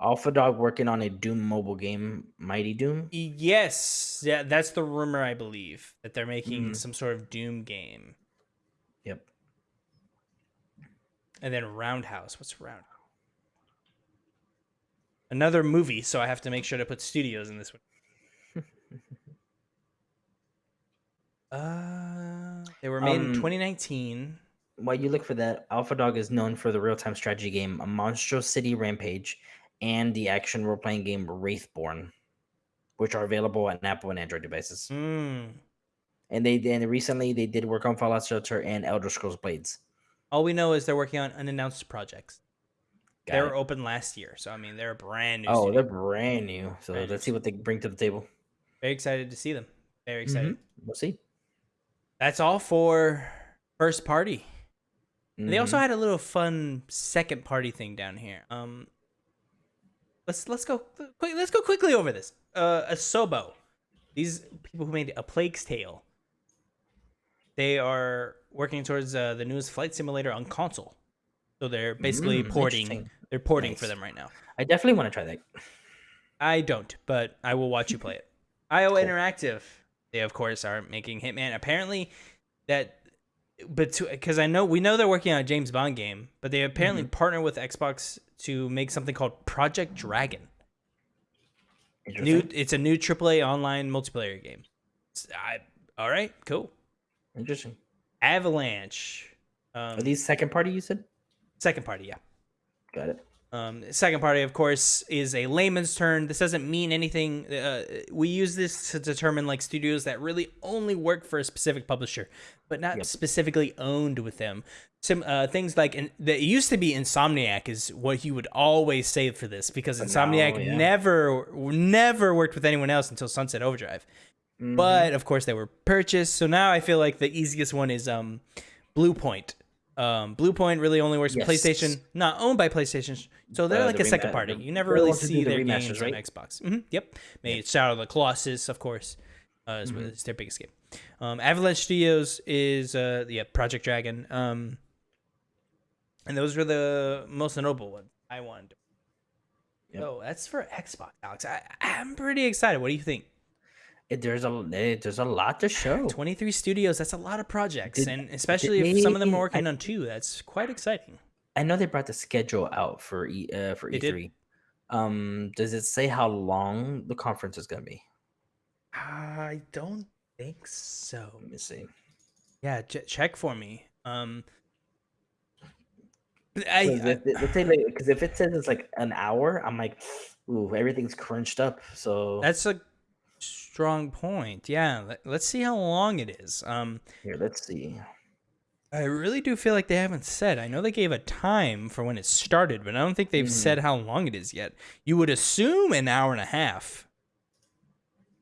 Alpha Dog working on a Doom mobile game, Mighty Doom. Yes, yeah, that's the rumor. I believe that they're making Mhm. some sort of Doom game, Yep. and then Roundhouse. What's Roundhouse? Another movie, so I have to make sure to put studios in this one. *laughs* Uh, they were made in Um, 2019. While you look for that, Alpha Dog is known for the real-time strategy game Monstro City Rampage and the action role-playing game Wraithborn, which are available on Apple and Android devices. Mm. And they and recently they did work on Fallout Shelter and Elder Scrolls Blades. All we know is they're working on unannounced projects. Got they it. were open last year, so I mean they're brand new. Oh, studio. they're brand new. So Brand let's see what they bring to the table. very excited to see them. Very excited. Mhm. We'll see. That's all for first party. And They also Mhm. had a little fun second party thing down here. Um, let's let's go quick. Let's go quickly over this. Uh, Asobo, these people who made A Plague's Tale. They are working towards uh, the newest flight simulator on console. So they're basically Mm, porting. They're porting for them right now. I definitely want to try that. I don't, but I will watch you play it. IO *laughs* Cool. Interactive, they of course are making Hitman. Apparently, that, but because I know we know they're working on a James Bond game, but they apparently Mm-hmm. partner with Xbox to make something called Project Dragon. New, it's a new AAA online multiplayer game. I, all right, cool. Interesting. Avalanche, um, Are these second party? You said. second party, yeah. Got it. Um, second party, of course, is a layman's term. This doesn't mean anything. Uh, we use this to determine like studios that really only work for a specific publisher, but not Yep. specifically owned with them. Some uh, things like in, that used to be Insomniac is what you would always say for this because Insomniac yeah. never never worked with anyone else until Sunset Overdrive. Mhm. But of course, they were purchased. So now I feel like the easiest one is um, Bluepoint. Um, Bluepoint really only works with PlayStation, not owned by PlayStation. So they're Uh, like the a second party. You never really ones who do see the their remasters, games right? on Xbox. hmm Yep, made Shadow of the Colossus, of course. Uh, is, Mm-hmm. their biggest game. Um, Avalanche Studios is uh, yeah Project Dragon. Um, and those were the most notable ones I wanted. Yep. Oh, that's for Xbox, Alex. I, I'm pretty excited. What do you think? It, there's a eh, there's a lot to show. 23 studios that's a lot of projects Did- and especially if some of them are working I- on two that's quite exciting I know they brought the schedule out for E uh, for They did. E3. Um, does it say how long the conference is gonna be? i don't think so Let me see. yeah ch- check for me um I, Because I- if, it- let's say because if it says it's like an hour, I'm like, ooh, everything's crunched up. So that's a strong point yeah let, let's see how long it is um here, let's see. I really do feel like they haven't said i know they gave a time for when it started but i don't think they've Mhm. said how long it is yet you would assume an hour and a half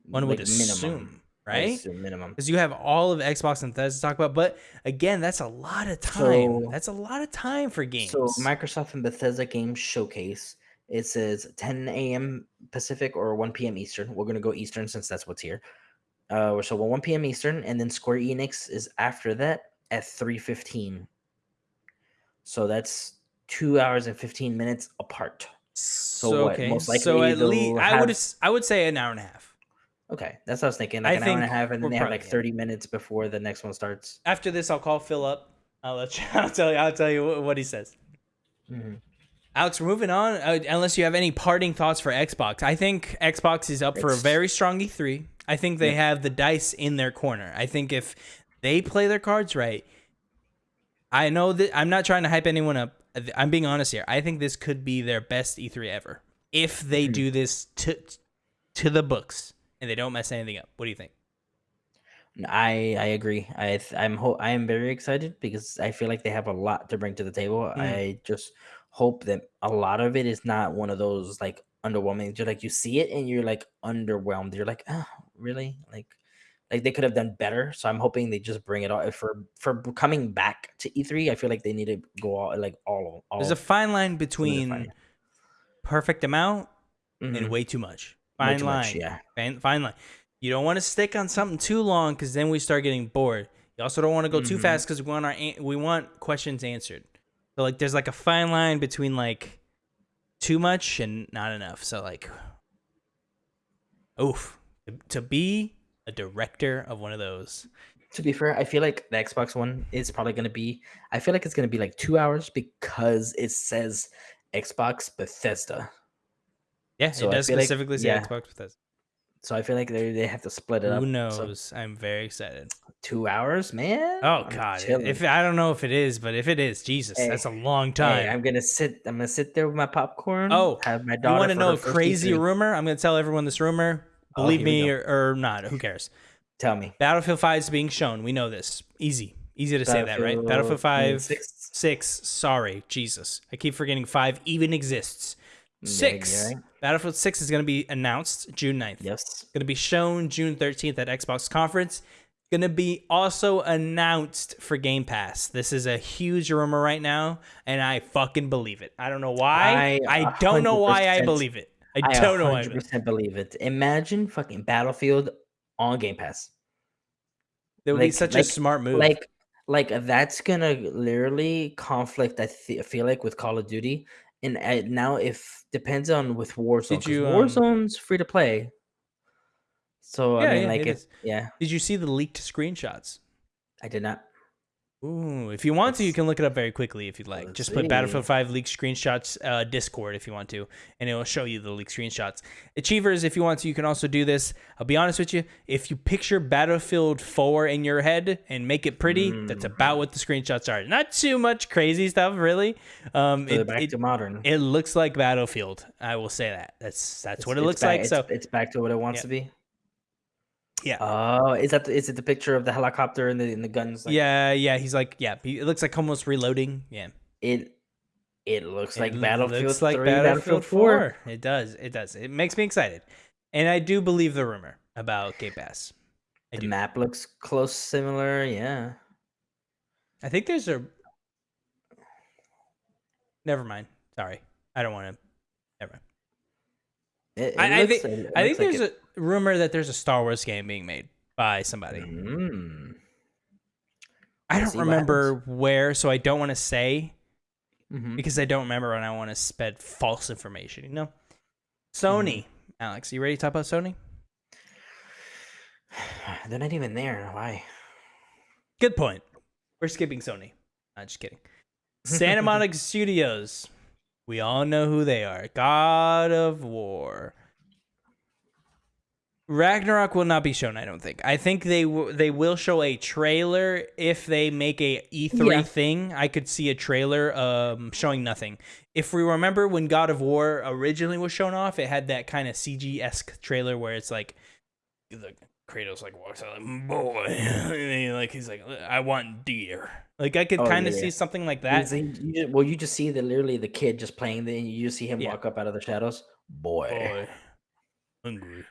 one would Like, assume I right assume minimum. because you have all of Xbox and Bethesda to talk about. But again, that's a lot of time. So- that's a lot of time for games. So Microsoft and Bethesda Games Showcase. It says 10 a.m. Pacific or 1 p.m. Eastern. We're gonna go Eastern since that's what's here. Uh, so 1 p.m. Eastern, and then Square Enix is after that at 3:15. So that's two hours and 15 minutes apart. so what, okay, most so likely at they'll least I would have- I would say an hour and a half. Okay, that's what I was thinking. I Like an hour and a half, and then they have like 30 minutes before the next one starts. After this, I'll call Phil up. I'll let you. *laughs* I'll tell you. I'll tell you what, what he says. Mhm. Alex, we're moving on. Uh, unless you have any parting thoughts for Xbox, I think Xbox is up for a very strong E3. I think they Yep. have the dice in their corner. I think if they play their cards right, I know that I'm not trying to hype anyone up. I'm being honest here. I think this could be their best E3 ever if they Mhm. do this to to the books and they don't mess anything up. What do you think? I I agree. I th- I'm ho- I am very excited because I feel like they have a lot to bring to the table. Mm. I just hope that a lot of it is not one of those like underwhelming. You're like you see it and you're like underwhelmed. You're like, oh, really? Like like they could have done better. So I'm hoping they just bring it all for for coming back to E3. I feel like they need to go all like all all. There's a fine line between it. perfect amount and Mhm. way too much. Fine too line. much, yeah. Fine, fine line. You don't want to stick on something too long because then we start getting bored. You also don't want to go too Mhm. fast because we want our we want questions answered. So like, there's like a fine line between like too much and not enough. So like, oof, to be a director of one of those. To be fair, I feel like the Xbox One is probably going to be. I feel like it's going to be like two hours because it says Xbox Bethesda. Yeah, So it does feel like- specifically say yeah. Xbox Bethesda. So I feel like they they have to split it up. Who So knows? I'm very excited. two hours, man. Oh I'm God! chilling. If I don't know if it is, but if it is, Jesus, Hey, that's a long Hey, time. I'm gonna sit. I'm gonna sit there with my popcorn. Oh, have my dog. you want to know a crazy rumor? I'm going to tell everyone this rumor. Oh, Believe me or, or not, who cares? Tell me. Battlefield 5 is being shown. We know this. Easy. Easy to say that, right? Battlefield 5, six. 6. Sorry, Jesus. I keep forgetting 5 even exists. 6. you're right. Battlefield 6 is going to be announced June 9th. Yes. Going to be shown June 13th at Xbox Conference. Going to be also announced for Game Pass. This is a huge rumor right now, and I fucking believe it. I don't know why. I I, don't know why I believe it. I, I don't know. I 100 believe it. percent believe it. Imagine fucking Battlefield on Game Pass. That would be like- such a smart move. Like, like that's gonna literally conflict. I th- feel like with Call of Duty, and uh, now if depends on with Warzone. 'cause you, um, Warzone's free to play. So Yeah, I mean, yeah, like, it is. yeah, Did you see the leaked screenshots? I did not. Ooh, if you want to, you can look it up very quickly if you'd like. Just put Battlefield 5 leaked screenshots uh, Discord if you want to, and it will show you the leaked screenshots. Achievers, if you want to, you can also do this. I'll be honest with you, if you picture Battlefield 4 in your head and make it pretty, that's Mm. about what the screenshots are. Not too much crazy stuff, really. Um, So it, back it, to modern. it looks like Battlefield. I will say that. That's that's It's- what it looks back- like. It's, So it's back to what it wants Yeah. to be. Yeah. Oh, is that the, is it the picture of the helicopter and the and the guns? like- yeah, yeah, he's like, yeah, he, it looks like almost reloading. Yeah. It it looks like It Battlefield looks like 3, Battlefield, 4. 4. It does. It does. It makes me excited. And I do believe the rumor about Game Pass. I The do. map looks close, similar. Yeah. I think there's a. Never mind. Sorry. I don't want to. It, it I- I think- I think like there's a rumor that there's a Star Wars game being made by somebody. Mm. I don't remember where, so I don't want to say Mhm. because I don't remember and I want to spread false information, you know? Sony. Alex, you ready to talk about Sony? *sighs* They're not even there. Why? Good point. We're skipping Sony. Not just kidding. *laughs* Santa Monica Studios. We all know who they are. God of War. Ragnarok will not be shown. I don't think. I think they w- they will show a trailer if they make a E3 Yeah. thing. I could see a trailer um showing nothing. If we remember when God of War originally was shown off, it had that kind of CG esque trailer where it's like the Kratos like walks out like boy, *laughs* he, like he's like I want deer. Like I could Oh, kind of yeah, see something like that. you just- well, you just see the literally the kid just playing. Then you just see him Yeah. walk up out of the shadows. Boy, Boy, *laughs* hungry.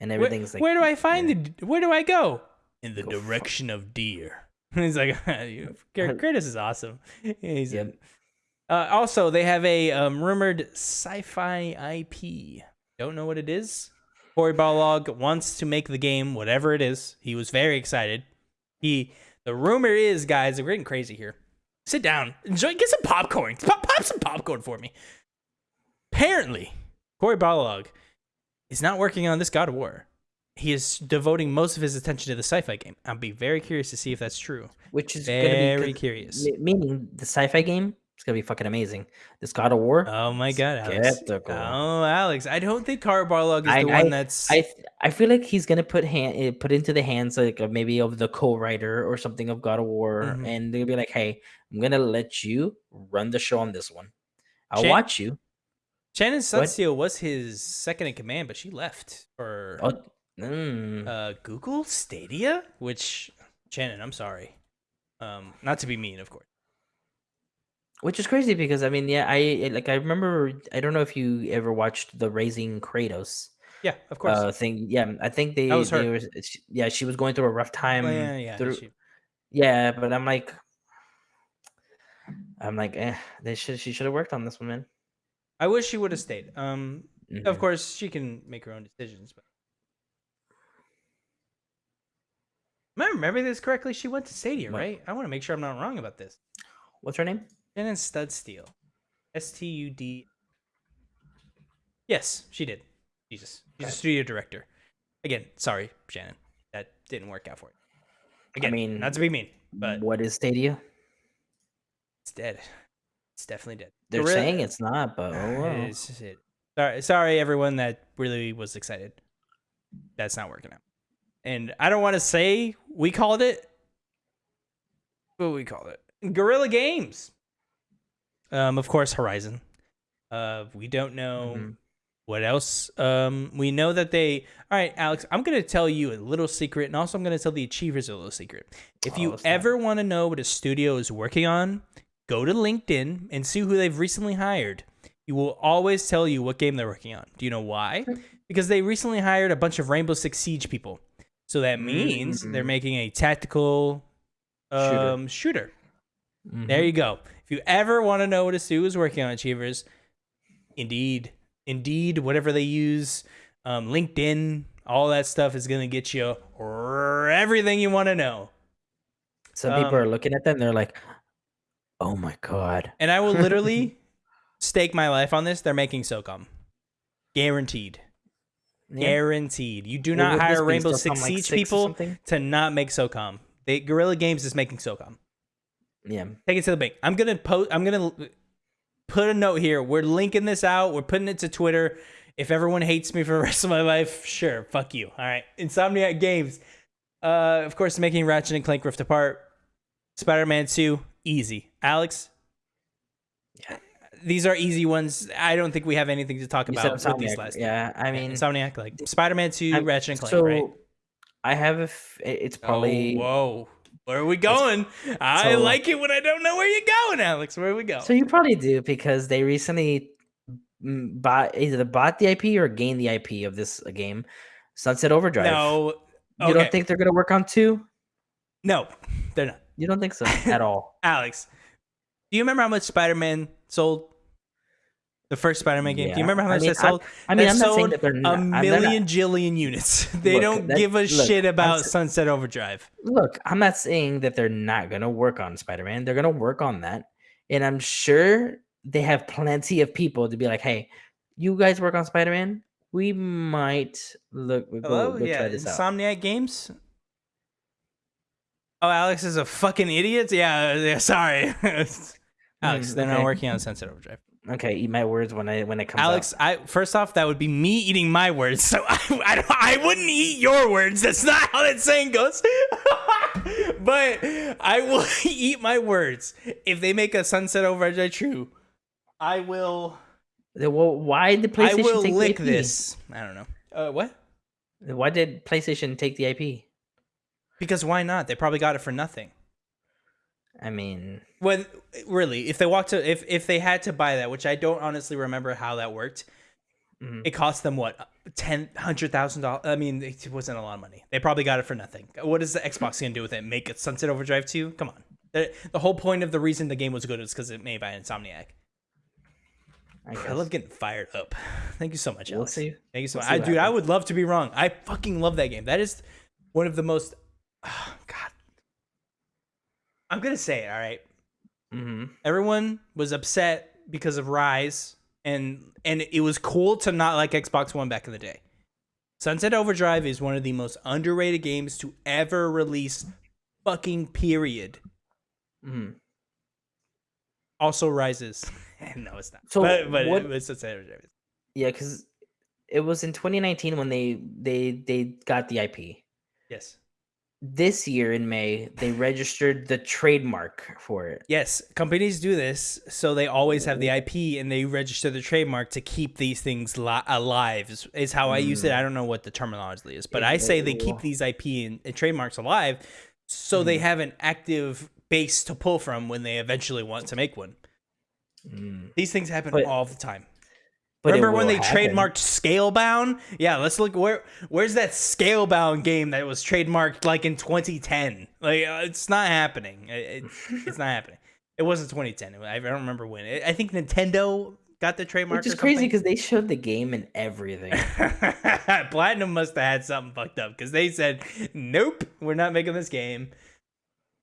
and Where, everything's like. where do I find the? Where do I go? In the Go fuck- direction of deer. *laughs* he's like, Kratos is awesome. He's Yep. uh, also they have a um, rumored sci-fi IP. Don't know what it is. Cory Barlog wants to make the game, whatever it is. He was very excited. He the rumor is, guys, we're getting crazy here. Sit down, enjoy, get some popcorn. Pop, pop some popcorn for me. Apparently, Cory Barlog is not working on this God of War. He is devoting most of his attention to the sci-fi game. I'll be very curious to see if that's true. which is Very be curious. Meaning the sci-fi game is gonna be fucking amazing. This God of War. Oh my god, Alex. Skeptical. Oh, Alex. I don't think Cory Barlog is I- the I- one that's I I feel like he's gonna put hand eh, put into the hands like of maybe of the co-writer or something of God of War, Mhm. and they'll be like, "Hey, I'm gonna let you run the show on this one. I'll watch you." Shannon? Studstill was his second in command, but she left for Oh, mm. uh, Google Stadia, which Shannon, I'm sorry. Um, not to be mean, of course. Which is crazy because I mean, yeah, I I- like I remember. I don't know if you ever watched the Raising Kratos Yeah, of course. uh, thing. Yeah, I think they, was they were. she- Yeah, she was going through a rough time. Oh, yeah, yeah. through- she- yeah, but I'm like, I'm like, eh, they should. She should have worked on this one, man. I wish she would have stayed. Um, of Mhm. course she can make her own decisions, but Am I remember this correctly? She went to Stadia, What? right? I want to make sure I'm not wrong about this. What's her name? Shannon Studsteel. S T U D. Steel. S T U D. Yes, she did. Jesus. She's a studio director. Again, sorry, Shannon. That didn't work out for you. Again, mean, not to be mean, but what is Stadia? it's dead. It's definitely dead. They're saying it's not, but oh well. It's it. Sorry, sorry, everyone that really was excited. That's not working out. And I don't want to say we called it, but we called it Guerrilla Games. Um, of course, Horizon. Uh, we don't know Mhm. what else. Um, we know that they. All right, Alex. I'm gonna tell you a little secret, and also I'm gonna tell the achievers a little secret. If Oh, you ever want to know what a studio is working on, go to LinkedIn and see who they've recently hired. You will always tell you what game they're working on. Do you know why? Because they recently hired a bunch of Rainbow Six Siege people. So that means they're Mm. making a tactical Shooter. um, shooter. Mhm. There you go. If you ever want to know what a studio is working on, Achievers, indeed, indeed, whatever they use, um, LinkedIn, all that stuff is going to get you everything you want to know. Some people um, are looking at them. They're like, "Oh my god." And I will literally *laughs* stake my life on this. They're making SOCOM. Guaranteed. Yeah. Guaranteed. You do not hire Rainbow Six like Siege people to not make SOCOM. They Guerrilla Games is making SOCOM. Yeah. Take it to the bank. I'm gonna post. I'm gonna put a note here. We're linking this out. We're putting it to Twitter. If everyone hates me for the rest of my life, sure, fuck you. All right, Insomniac Games. Uh, of course, making Ratchet and Clank Rift Apart, Spider-Man Two, easy. Alex. Yeah. These are easy ones. I don't think we have anything to talk about with these last. Yeah, I mean, Insomniac, like Spider-Man Two, I'm- Ratchet and Clank, so right? I have a. F- it's probably. Oh, whoa. Where are we going? I so- like it when I don't know where you're going, Alex. Where are we go? So you probably do because they recently mm, bought either bought the IP or gained the IP of this uh, game, Sunset Overdrive. no. you don't think they're gonna work on two? No, they're not. You don't think so *laughs* at all? Alex, do you remember how much Spider-Man sold? The first Spider-Man game. Do you remember how I much mean, that sold? I mean, That I'm not saying sold that they're a not. I'm- not- million jillion units. *laughs* They Look, don't that- give a look, shit about Sunset Overdrive. look, I'm not saying that they're not gonna work on Spider-Man. They're gonna work on that, and I'm sure they have plenty of people to be like, "Hey, you guys work on Spider-Man. We might look. Go, Hello, go yeah, try this out." Insomniac Games. Oh, Alex is a fucking idiot. Yeah, yeah sorry, *laughs* Alex. Mm, They're not working on Sunset Overdrive. Okay, eat my words when I when it comes Alex, out. I first off, that would be me eating my words, so *laughs* I, I, I wouldn't eat your words. That's not how that saying goes. *laughs* but I will *laughs* eat my words if they make a Sunset Overdrive true. I will. Well, why did I will take lick the IP? this. I don't know. Uh, what? Why did PlayStation take the IP? Because why not? They probably got it for nothing. I mean, When really, if they walked to, if if they had to buy that, which I don't honestly remember how that worked, mhm. it cost them what ten hundred thousand dollars. I mean, it wasn't a lot of money. They probably got it for nothing. What is the Xbox gonna do with it? Make it Sunset Overdrive two? Come on. The, the whole point of the reason the game was good is because it made by Insomniac. I, I love getting fired up. *laughs* Thank you so much, We'll Alex. see. Thank you so We'll much. I, dude, I would love to be wrong. I fucking love that game. That is one of the most. Oh, *sighs* God. I'm gonna say it. All right. hmm everyone was upset because of Ryse, and and it was cool to not like Xbox One back in the day. Sunset Overdrive is one of the most underrated games to ever release. Fucking period. hmm Also rises. *laughs* no, it's not. So but but what- it was Sunset Overdrive. Yeah, because it was in 2019 when they they they got the IP. Yes. This year in May, they registered the trademark for it. Yes, companies do this, so they always have the IP and they register the trademark to keep these things li- alive. Is, is how I use it. I don't know what the terminology is, but I say they they keep these IP and, and trademarks alive, so they Mhm. have an active base to pull from when they eventually want to make one. Mm. These things happen But- all the time. But Remember when they happen. trademarked Scalebound? Yeah, let's look where where's that Scalebound game that was trademarked like in 2010? Like uh, it's not happening. It, it- *laughs* it's not happening. It wasn't 2010. I don't remember when. I I think Nintendo got the trademark. Which is crazy because they showed the game and everything. *laughs* Platinum must have had something fucked up because they said, "Nope, we're not making this game."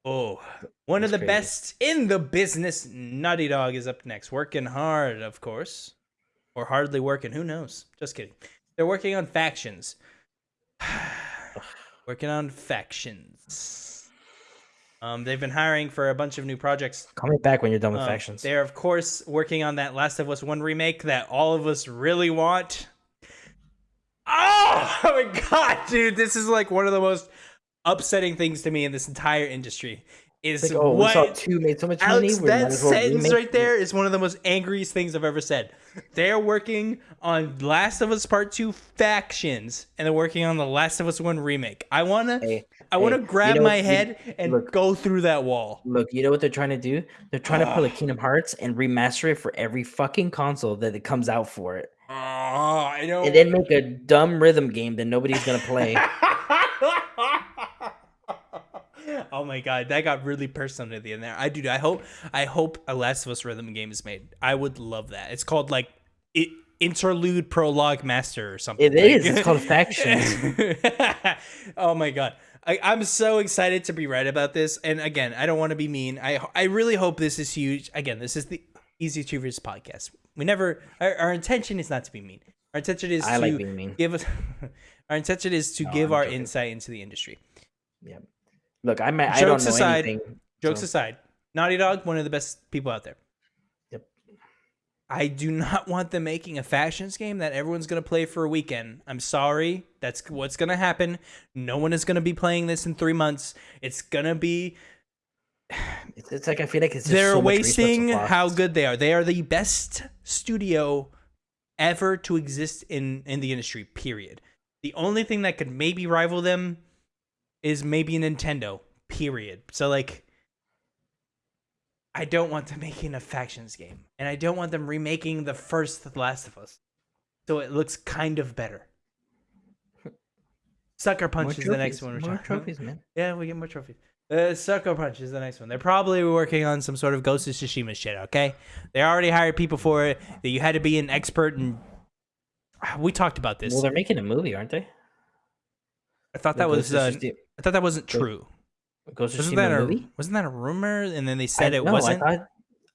Oh, one of the crazy. best in the business. Naughty Dog is up next, working hard, of course, or hardly working. Who knows? Just kidding. They're working on factions. *sighs* working on factions. Um, they've been hiring for a bunch of new projects. Call me back when you're done with Um, factions. They're of course working on that Last of Us One remake that all of us really want. Oh, oh *laughs* my god, dude! This is like one of the most upsetting things to me in this entire industry. Is like, oh, we saw what two made so much money. Alex, might that as well sentence right there is one of the most angriest things I've ever said. They're working on Last of Us Part Two factions, and they're working on the Last of Us One remake. I wanna, Hey, I wanna hey, you grab know my what? You- head and look. go through that wall. Look, you know what they're trying to do? They're trying to pull a ah. Kingdom Hearts and remaster it for every fucking console that it comes out for it, Oh, I know. and then make a dumb rhythm game that nobody's gonna play. *laughs* oh my god, that got really personal at the end there. I do. I hope. I hope a Last of Us rhythm game is made. I would love that. It's called like it, interlude prologue master or something. It like- is. It's called *laughs* Factions. *laughs* oh my god. I, I'm so excited to be right about this. And again, I don't want to be mean. I I really hope this is huge. Again, this is the Easy Achievers podcast. We never. Our, our intention is not to be mean. Our intention is I to like being mean. give us. *laughs* Our intention is to No, give I'm our joking. insight into the industry. Yeah. Look, I might, I don't Jokes know aside- anything. Jokes so- aside, Naughty Dog, one of the best people out there. Yep. I do not *laughs* want them making a factions game that everyone's going to play for a weekend. I'm sorry. That's what's going to happen. No one is going to be playing this in three months. It's going to be. *sighs* It's, like I feel like it's just They're so wasting how good they are. They are the best studio ever to exist in, in the industry, period. The only thing that could maybe rival them is maybe a Nintendo, period. So, like. I don't want them *laughs* making a factions game, and I don't want them remaking the first The Last of Us, so it looks kind of better. *laughs* Sucker Punch More is the next one. We're More talking about. trophies, man. Yeah, we get more trophies. Uh, Sucker Punch is the next one. They're probably working on some sort of Ghost of Tsushima shit. Okay, they already hired people for it. That you had to be an expert in. *sighs* We talked about this. Well, they're making a movie, aren't they? I thought that was. Uh, I thought that wasn't true. Ghost Wasn't that a movie? wasn't that a rumor? And then they said I, it no, wasn't. I thought.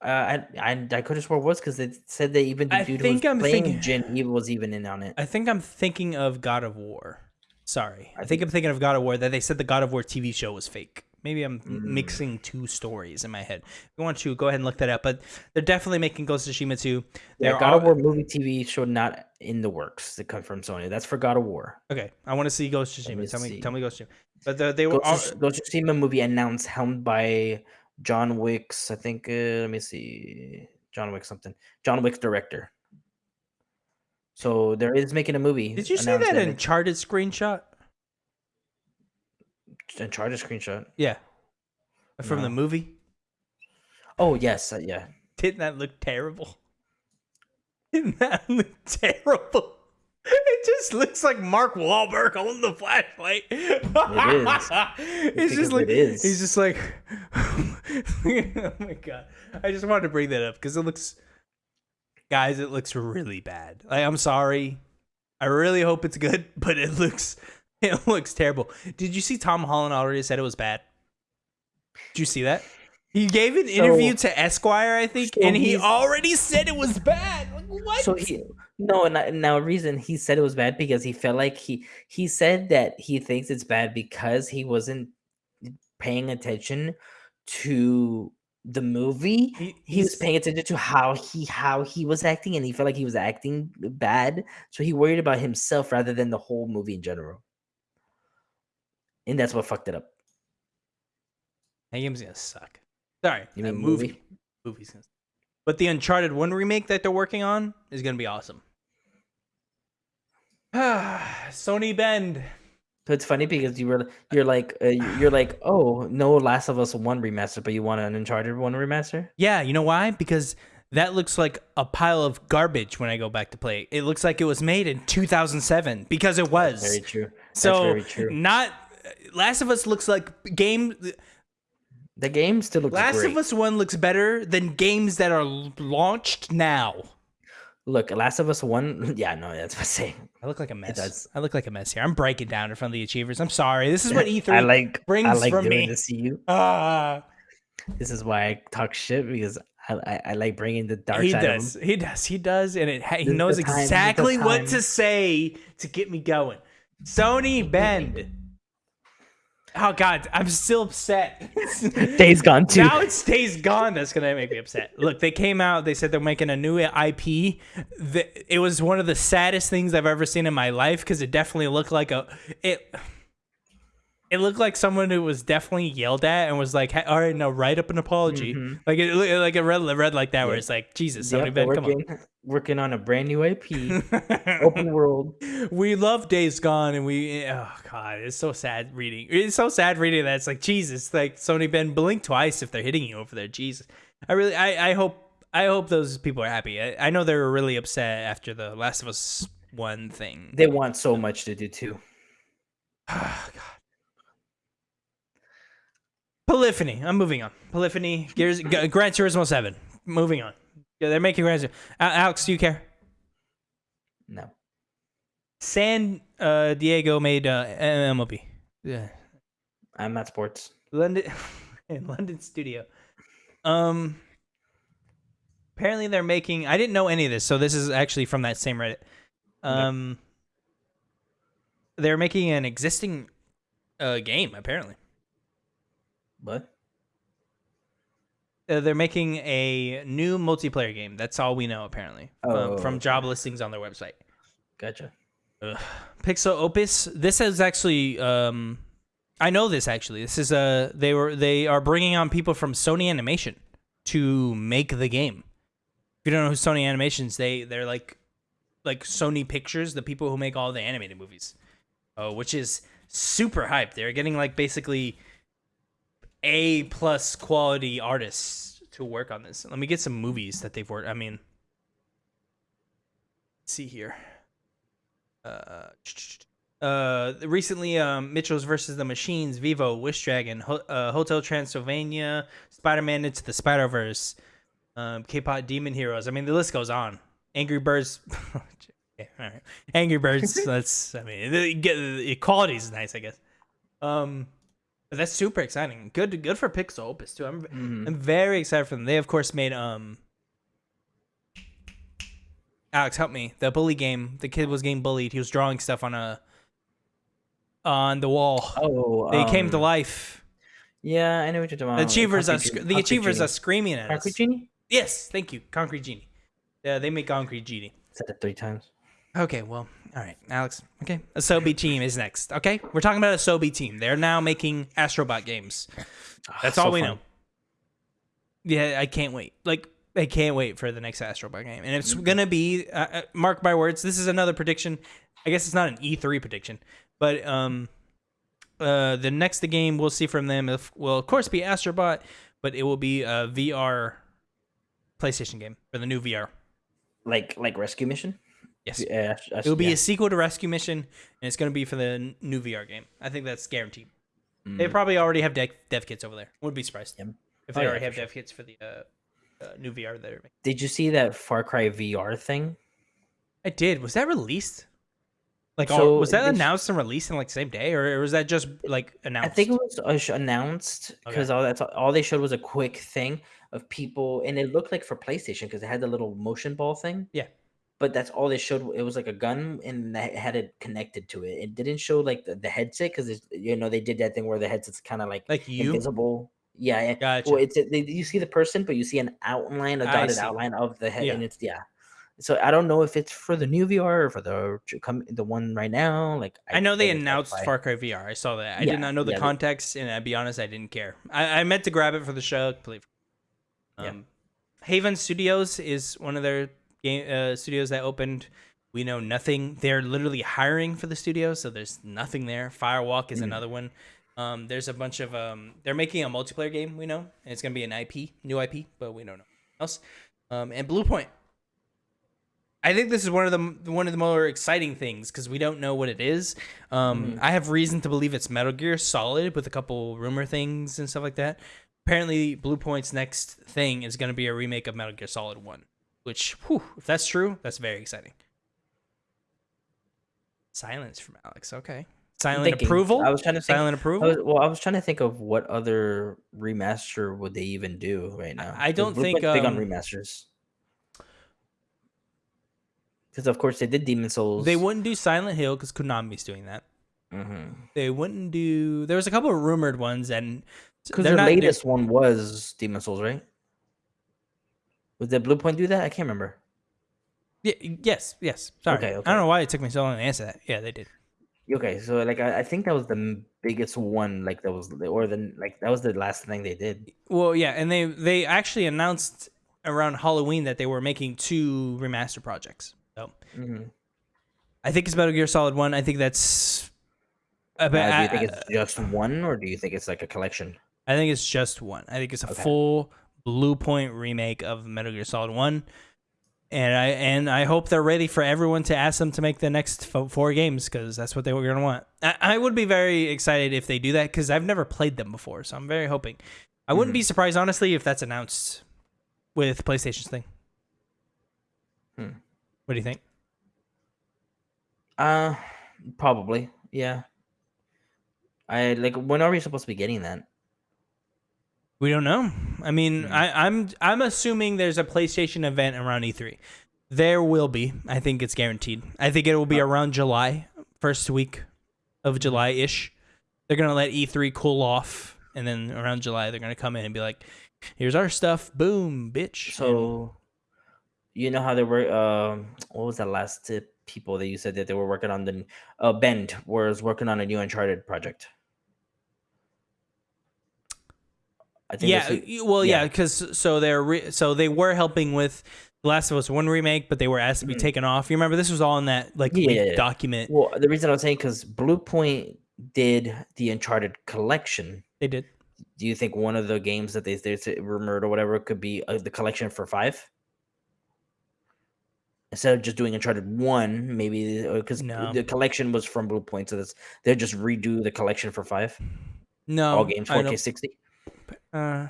Uh, I I, I could have swore it was because they said they even the I dude think who was I'm playing thinking- Jin, he was even in on it. I think I'm thinking of God of War. Sorry, I, I think think- I'm thinking of God of War. That they said the God of War TV show was fake. Maybe I'm Mm. mixing two stories in my head. If you want to go ahead and look that up, but they're definitely making Ghost of Tsushima 2. Yeah, They're God of War movie TV show not in the works to come from Sony. That's for God of War. Okay, I want to see Ghost of Tsushima. Tell me, see. tell me Ghost of Tsushima. But the, they were Ghost all, Ghost of Tsushima movie announced, helmed by John Wick's. I think. Uh, let me see. John Wick something. John Wick's director. So there is making a movie. Did you see that Uncharted screenshot? It's- Uncharted screenshot? Yeah, from the movie. Oh yes, uh, yeah. Didn't that look terrible? Didn't that look terrible? It just looks like Mark Wahlberg holding the flashlight. It is. *laughs* It's just like it is. he's just like, *laughs* oh my god! I just wanted to bring that up because it looks, guys, it looks really bad. Like, I'm sorry. I really hope it's good, *laughs* but it looks, *laughs* it looks terrible. Did you see Tom Holland already said it was bad? Did you see that? He gave an interview to Esquire, I think, so and he already said it was bad. What? So he no, and now reason he said it was bad because he felt like he he said that he thinks it's bad because he wasn't paying attention to the movie. He- He was paying attention to how he how he was acting, and he felt like he was acting bad. So he worried about himself rather than the whole movie in general. And that's what fucked it up. That game's gonna suck. Sorry, You mean movie. movie? Movie's gonna. But the Uncharted One remake that they're working on is gonna be awesome. *sighs* Sony Bend. So it's funny because you were you're like uh, you're like oh no Last of Us one remaster, but you want an Uncharted one remaster. Yeah, you know why? Because that looks like a pile of garbage when I go back to play. it. It looks like it was made in 2007 because it was. Very true. That's so very true. not Last of Us looks like game. The game still looks Last great. of Us One looks better than games that are launched now. Look, Last of Us one. *laughs* Yeah, no, that's what I'm saying. I look like a mess. I look like a mess here. I'm breaking down in front of the achievers. I'm sorry. This is what E3 *laughs* I like brings I like from me. this to you. *laughs* Ah, This is why I talk shit because I I, I like bringing the dark he does. He does. He does, and it. He This knows the time, this is the exactly what to say to get me going. Sony Bend. Oh God, I'm still upset. *laughs* Days Gone too. now it's Days Gone that's gonna make me upset. Look, they came out. They said they're making a new IP. The, it was one of the saddest things I've ever seen in my life because it definitely looked like a it. It looked like someone who was definitely yelled at and was like, "All right, now write up an apology." Mhm. Like it, like a red, red like that, where it's like, Jesus, Yep, Sony they're Ben, come on. working, working on a brand new IP, *laughs* open world. we love Days Gone, and we oh god, it's so sad reading. It's so sad reading that it's like Jesus, like Sony Bend, blink twice if they're hitting you over there. Jesus, I really, I, I hope, I hope those people are happy. I, I know they were really upset after the Last of Us one thing. They want so much to do too. *sighs* Oh, god. Polyphony. I'm moving on. Polyphony. Gears. G- Gran Turismo Seven. Moving on. Yeah, they're making Gran Turismo. Al- Alex, do you care? No. San uh, Diego made uh, MLB. Yeah. I'm at sports. London *laughs* in London studio. Um apparently they're making I didn't know any of this, so this is actually from that same Reddit. Um they're making an existing uh game apparently. What? Uh, they're making a new multiplayer game. That's all we know apparently. um, Oh, from job listings on their website. Gotcha. Pixel Opus. This is actually um I know this actually. This is a they were they are bringing on people from Sony Animation to make the game. If you don't know who Sony Animations, they they're like like Sony Pictures, the people who make all the animated movies. Oh, which is super hyped. They're getting like basically A plus quality artists to work on this. Let me get some movies that they've worked. I mean, see here uh, uh, recently, um, Mitchell's versus the Machines, Vivo, Wish Dragon, Ho- uh, Hotel Transylvania, Spider Man into the Spider Verse, um, K-pop Demon Heroes. I mean, the list goes on. Angry Birds. *laughs* okay, all right. Angry Birds. *laughs* that's. I mean, the, get, the quality is nice, I guess. Um, that's super exciting. Good, good for Pixel Opus too. I'm, Mhm. I'm very excited for them. They of course made um. Alex, help me. The bully game. The kid was getting bullied. He was drawing stuff on a on the wall. Oh, they came to um, life. Yeah, I know what you're talking The about. achievers are sc- the Concrete achievers Genie. are screaming at us. Concrete Genie. Yes, thank you. Concrete Genie. Yeah, they make Concrete Genie. Said it three times. Okay, well, all right, Alex. Okay, Asobi team is next. Okay, we're talking about Asobi team. They're now making Astrobot games. That's Ah, all so we fun. know. Yeah, I can't wait. Like, I can't wait for the next Astrobot game, and it's gonna be uh, uh, mark my words. This is another prediction. I guess it's not an E3 prediction, but um, uh, the next game we'll see from them will of course be Astrobot, but it will be a VR PlayStation game for the new VR. Like like rescue mission. Yes. Yeah, It will be a sequel to Rescue Mission, and it's going to be for the new VR game. I think that's guaranteed. They probably already have dev, dev kits over there. Wouldn't be surprised Yep. if Oh, they yeah, already have sure. dev kits for the uh, uh, new VR they're. Did you see that Far Cry VR thing? I did. Was that released? Like, all- So was that announced and released in like the same day, or, was that just like announced? I think it was uh, announced because all that's all they showed was a quick thing of people, and it looked like for PlayStation because it had the little motion ball thing. Yeah. But that's all they showed. It was like a gun, and that had it connected to it. It didn't show like the, the headset because you know they did that thing where the headset's kind of like like you. invisible. Yeah, yeah. Gotcha. Well, it's they, you see the person, but you see an outline, a dotted outline of the head, Yeah. and it's yeah. So I don't know if it's for the new VR or for the come the one right now. Like I know they announced. Far Cry VR. I saw that. I Yeah, did not know the yeah, context, and I'll be honest, I didn't care. I, I meant to grab it for the show. Yeah. Um, Haven Studios is one of their game uh, studios that opened. We know nothing. They're literally hiring for the studio, so there's nothing there. Firewalk is Mm. another one. Um, there's a bunch of um, they're making a multiplayer game. We know, and it's gonna be an IP, new IP, but we don't know else. Um, and Bluepoint. I think this is one of the one of the more exciting things because we don't know what it is. Um, Mhm. I have reason to believe it's Metal Gear Solid with a couple rumor things and stuff like that. Apparently, Bluepoint's next thing is going to be a remake of Metal Gear Solid One, which, whew, if that's true, that's very exciting. Silence from Alex. Okay, silent thinking. approval. I was trying to think. silent I approval. was, well, I was trying to think of what other remaster would they even do right now. I don't think, Point's big on um, remasters. Because of course they did Demon's Souls. They wouldn't do Silent Hill because Konami's doing that. Mhm. They wouldn't do. There was a couple of rumored ones, and Because they're the latest one was Demon's Souls, right? Was did Bluepoint do that? I can't remember. Yeah, yes, yes. Sorry, Okay, okay. I don't know why it took me so long to answer that. Yeah, they did. Okay, so like I, I think that was the biggest one. Like that was the- or the like that was the last thing they did. Well, yeah, and they they actually announced around Halloween that they were making two remaster projects. So hmm I think it's Metal Gear Solid One. I think that's. I, Uh, do you think it's just one, or do you think it's like a collection? I think it's just one. I think it's a Okay. full Bluepoint remake of Metal Gear Solid One, and I and I hope they're ready for everyone to ask them to make the next four games because that's what they were gonna want. I, I would be very excited if they do that because I've never played them before, so I'm very hoping. I wouldn't Mm-hmm. be surprised honestly if that's announced with PlayStation's thing. Hmm. What do you think? Uh, probably. Yeah. I like. When are we supposed to be getting that? We don't know. I mean, Hmm. I, I'm I'm assuming there's a PlayStation event around E3. There will be. I think it's guaranteed. I think it will be around July, first week of July ish. They're gonna let E3 cool off, and then around July they're gonna come in and be like, "Here's our stuff, boom, bitch." So, you know how they were. Um, what was that last tip? People that you said that they were working on the uh, Bend was working on a new Uncharted project. I think yeah, well, yeah, yeah. because so they're re- so they were helping with The Last of Us One remake, but they were asked to be Mhm. taken off. You remember this was all in that like Yeah, yeah, yeah. document. Well, the reason I was saying because Bluepoint did the Uncharted collection. They did. Do you think one of the games that they they rumored or whatever could be uh, the collection for five? Instead of just doing Uncharted one, maybe because No. the collection was from Bluepoint, so that's they'll just redo the collection for five. No, all games 4K sixty. Uh,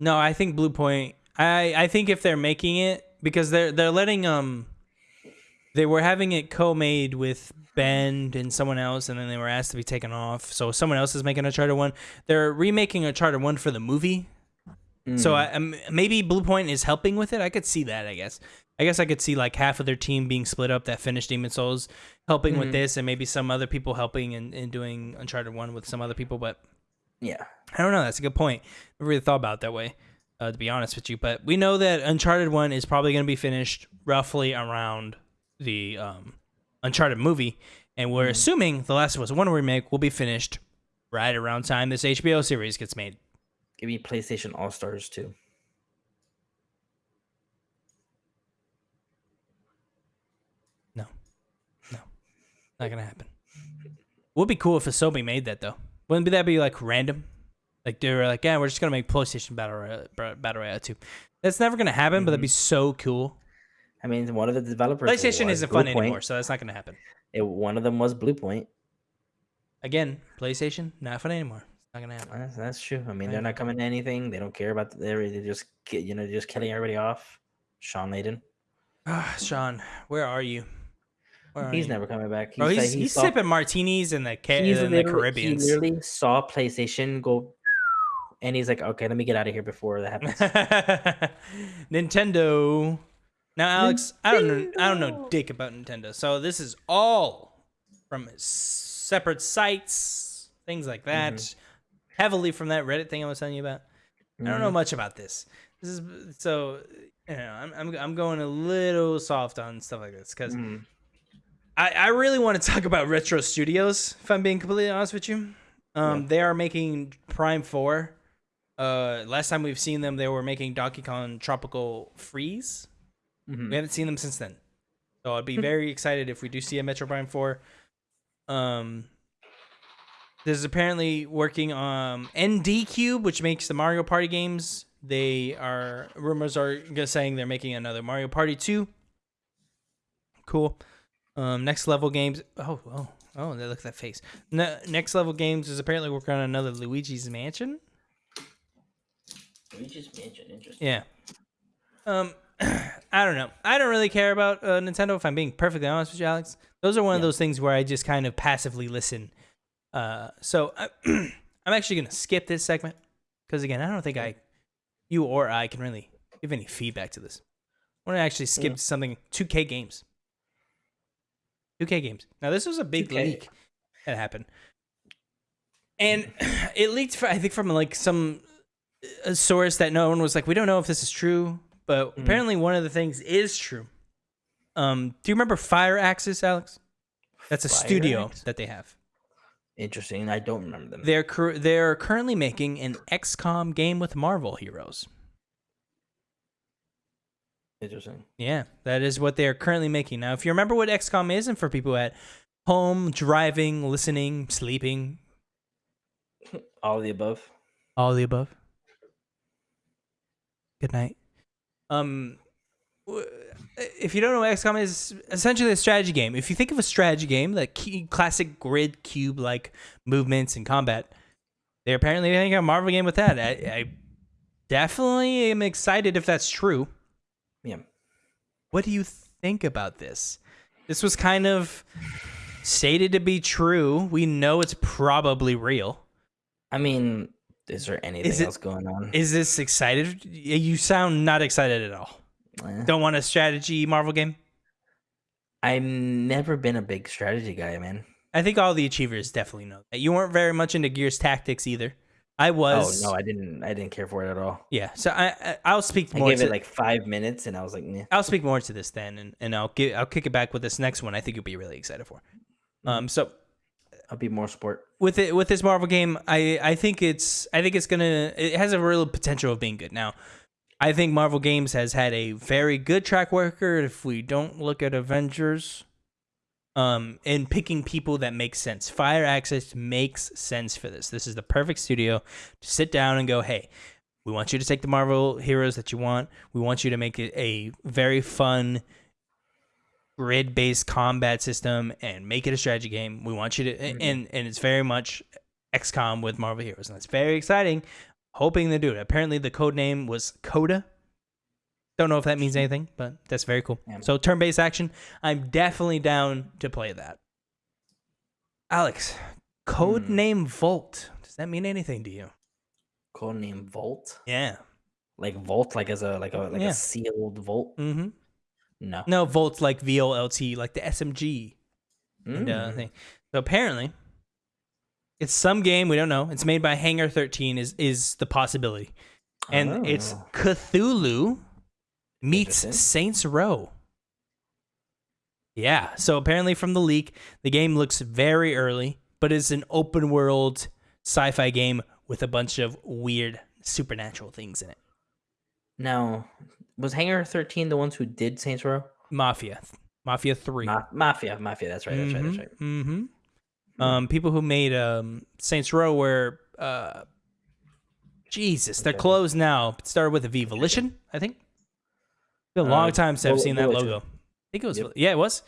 no, I think Bluepoint. I I think if they're making it because they're they're letting um, they were having it co-made with Bend and someone else, and then they were asked to be taken off. So someone else is making Uncharted One. They're remaking Uncharted One for the movie. So I, um, maybe Bluepoint is helping with it. I could see that. I guess. I guess I could see like half of their team being split up that finished Demon's Souls, helping with Mhm. this, and maybe some other people helping and, and doing Uncharted One with some other people. But yeah, I don't know. That's a good point. Never really thought about it that way, uh, to be honest with you. But we know that Uncharted One is probably going to be finished roughly around the um, Uncharted movie, and we're assuming the Last of Us One remake will be finished right around time this HBO series gets made. give me PlayStation All Stars too. No, no, not gonna happen. Would be cool if Asobi made that though. Wouldn't that be like random? Like they were like, yeah, we're just gonna make PlayStation Battle Royale, Battle Royale two. That's never gonna happen, but that'd be so cool. I mean, one of the developers. PlayStation isn't Blue fun Point. anymore, so that's not gonna happen. It, one of them was Bluepoint. Again, PlayStation not fun anymore. It's not gonna happen. That's, that's true. I mean, I they're know. not coming to anything. They don't care about. The, they're they're just you know just killing everybody off. Shawn Layden. Ah, *sighs* Shawn, where are you? Where He's never coming back. Bro, said he's, he he's saw- sipping martinis in the, ca- in the Caribbean. He literally saw PlayStation go, and he's like, "Okay, let me get out of here before that happens." *laughs* Nintendo. Now, Alex, I don't know. I don't know dick about Nintendo. So this is all from separate sites, things like that. Mm-hmm. Heavily from that Reddit thing I was telling you about. I don't Mm-hmm. know much about this. This is so. You know, I'm I'm I'm going a little soft on stuff like this because Mhm. I, I really want to talk about Retro Studios, if I'm being completely honest with you. Um, Yeah. They are making Prime 4. Uh, last time we've seen them, they were making Donkey Kong Tropical Freeze. Mhm. We haven't seen them since then. So I'd be very excited if we do see a Metroid Prime 4. Um, this is apparently working on ND Cube, which makes the Mario Party games. They are rumors are saying they're making another Mario Party 2. Cool. Um, next level games. Oh, oh, oh! Look at that face. Ne- next level games is apparently working on another Luigi's Mansion. Luigi's Mansion, interesting. Yeah. Um, *clears throat* I don't know. I don't really care about uh, Nintendo. If I'm being perfectly honest with you, Alex, those are one of those things where I just kind of passively listen. Uh, so I, *clears throat* I'm actually gonna skip this segment because again, I don't think I, you or I, can really give any feedback to this. I want to actually skip Yeah. something. 2K games. 2K games. Now this was a big 2K. leak. That happened. And *clears throat* it leaked, I think, from like some a source that no one was like, we don't know if this is true, but Mm. apparently one of the things is true. Um, do you remember Firaxis, Alex? That's a Fire studio Axis? that they have. Interesting. I don't remember them. They're they're currently making an XCOM game with Marvel heroes. Interesting. Yeah, that is what they are currently making. Now, if you remember what XCOM is, and for people at home, driving, listening, sleeping, *laughs* All of the above. all of the above. Good night. Um, if you don't know what XCOM is, essentially a strategy game. If you think of a strategy game, like key, classic grid cube like movements and combat, they're apparently making a Marvel game with that. I, I definitely am excited if that's true. What do you think about this? This was kind of stated to be true. We know it's probably real. I mean, is there anything it- else going on? Is this excited? You sound not excited at all. Eh. Don't want a strategy Marvel game? I've never been a big strategy guy, man. I think all the achievers definitely know that. You weren't very much into Gears Tactics either. I was. Oh no, I didn't. I didn't care for it at all. yeah. So I, I I'll speak I more. gave to, it like five minutes, and I was like, nah. I'll speak more to this then, and, and I'll give I'll kick it back with this next one. I think you'll be really excited for. Um. So I'll be more sport. with it with this Marvel game, I I think it's I think it's gonna it has a real potential of being good. Now, I think Marvel Games has had a very good track record. If we don't look at Avengers, um, in picking people that make sense, Firaxis makes sense for this. This is the perfect studio to sit down and go, hey. We want you to take the Marvel heroes that you want. We want you to make it a very fun, grid based combat system and make it a strategy game. We want you to and and it's very much XCOM with Marvel heroes, and that's very exciting. Hoping they do it. Apparently, the code name was Coda. Don't know if that means anything, but that's very cool. Yeah. So turn based action. I'm definitely down to play that. Alex, code Hmm. name Volt. Does that mean anything to you? Code name Volt. Yeah. Like Volt, like as a like a like Yeah. a sealed Volt. Mm-hmm. No. No, Volt's like V O L T, like the SMG. and, uh, Mm. thing. So apparently, it's some game we don't know. It's made by Hangar 13 is is the possibility, and it's Oh. Cthulhu meets Saints Row. Yeah. So apparently, from the leak, the game looks very early, but it's an open world sci-fi game with a bunch of weird supernatural things in it. Now, was Hangar 13 the ones who did Saints Row? Mafia, Mafia Three. Ma- Mafia, Mafia. That's right. That's right. That's right. Mm-hmm. Um, people who made um Saints Row were uh, Jesus, they're closed now. It started with a V Volition, I think. Been a long Uh, time since I've seen that logo. I think it was. Yep. Yeah, it was.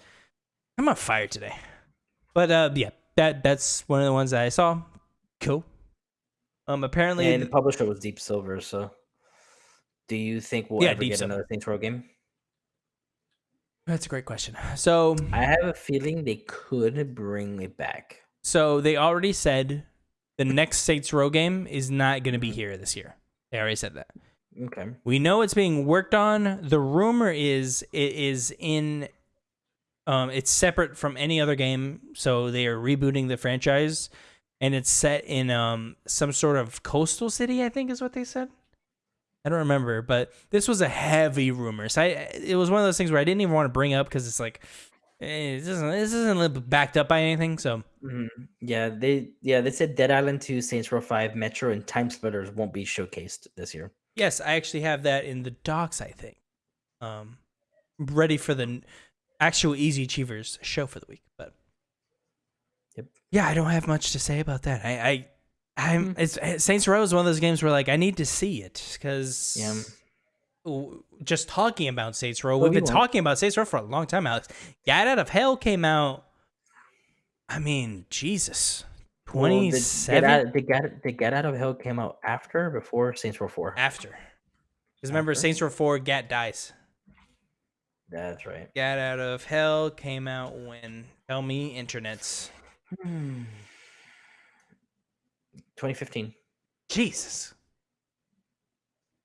I'm on fire today. But uh, yeah, that that's one of the ones that I saw. Cool. Um, apparently, and the th- publisher was Deep Silver. So, do you think we'll Yeah, ever Deep get Silver. another Saints Row game? that's a great question. So, I have a feeling they could bring it back. so they already said the next Saints Row game is not going to be here this year. They already said that. Okay. We know it's being worked on. The rumor is it is in um it's separate from any other game, so they are rebooting the franchise and it's set in um some sort of coastal city, I think is what they said. I don't remember, but this was a heavy rumor. So I it was one of those things where I didn't even want to bring up because it's like eh, this isn't this isn't backed up by anything. So Mhm. Yeah, they yeah they said Dead Island 2, Saints Row 5, Metro, and TimeSplitters won't be showcased this year. Yes, I actually have that in the docs. I think, um, ready for the actual Easy Achievers show for the week. But Yep. yeah, I don't have much to say about that. I, I I'm Hmm. it's eh, Saints Row is one of those games where like I need to see it because Yeah. just talking about Saints Row, we've we been won't. talking about Saints Row for a long time, Alex. Gat Out of Hell came out. I mean, Jesus, twenty Get Out, the Get the Gat Out of Hell came out after or before Saints Row 4. after. Because remember, After? Saints Row Four, Gat dies. That's right. Gat Out of Hell came out when tell me internets. Hmm. 2015. Jesus.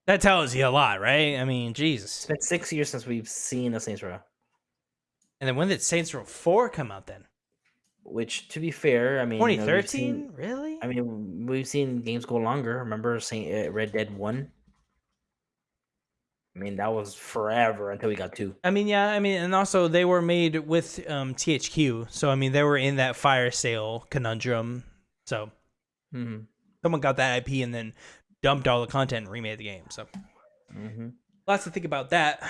That tells you a lot, right? I mean, Jesus. It's been six years since we've seen a Saints Row. And then when did Saints Row 4 come out then? Which to be fair, I mean, you know, 2013? Really? I mean, we've seen games go longer. Remember Saint uh, Red Dead 1? I mean, that was forever until we got 2. I mean, yeah, I mean, and also they were made with um, THQ, so I mean, they were in that fire sale conundrum. So Mhm. someone got that IP and then dumped all the content and remade the game. So Mhm. lots to think about that.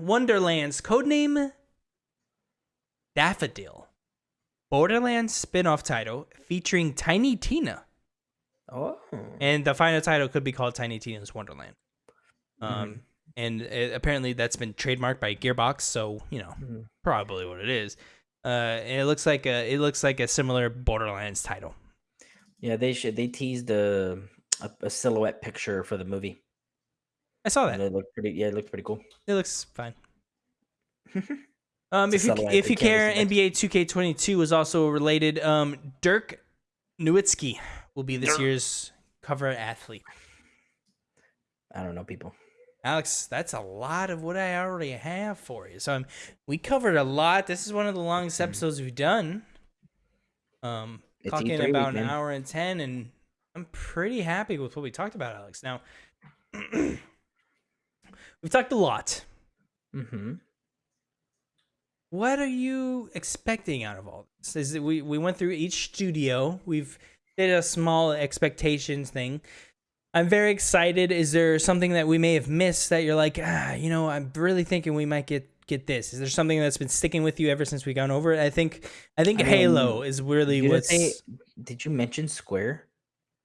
Wonderlands codename Daffodil, Borderlands spin-off title featuring Tiny Tina, Oh. and the final title could be called Tiny Tina's Wonderland. Um, Mhm. and it, apparently that's been trademarked by Gearbox, so you know Mhm. probably what it is. Uh, and it looks like a it looks like a similar Borderlands title. Yeah, they should they teased a, a a silhouette picture for the movie. I saw And that. it looked pretty yeah, it looked pretty cool. It looks fine. *laughs* Um, if you if you care, see. NBA 2K22 is also related. Um, Dirk Nowitzki will be this Dirk. year's cover athlete. I don't know people. Alex, that's a lot of what I already have for you. So um, we covered a lot. This is one of the longest episodes we've done. Um, It's talking E3 about an hour and ten, and I'm pretty happy with what we talked about, Alex. Now, *clears throat* we've talked a lot. Mm-hmm. What are you expecting out of all this? Is it, we we went through each studio. We've did a small expectations thing. I'm very excited. Is there something that we may have missed that you're like, ah, you know, I'm really thinking we might get get this? Is there something that's been sticking with you ever since we gone over it? I think I think I mean, Halo is really didn't what's. say, did you mention Square?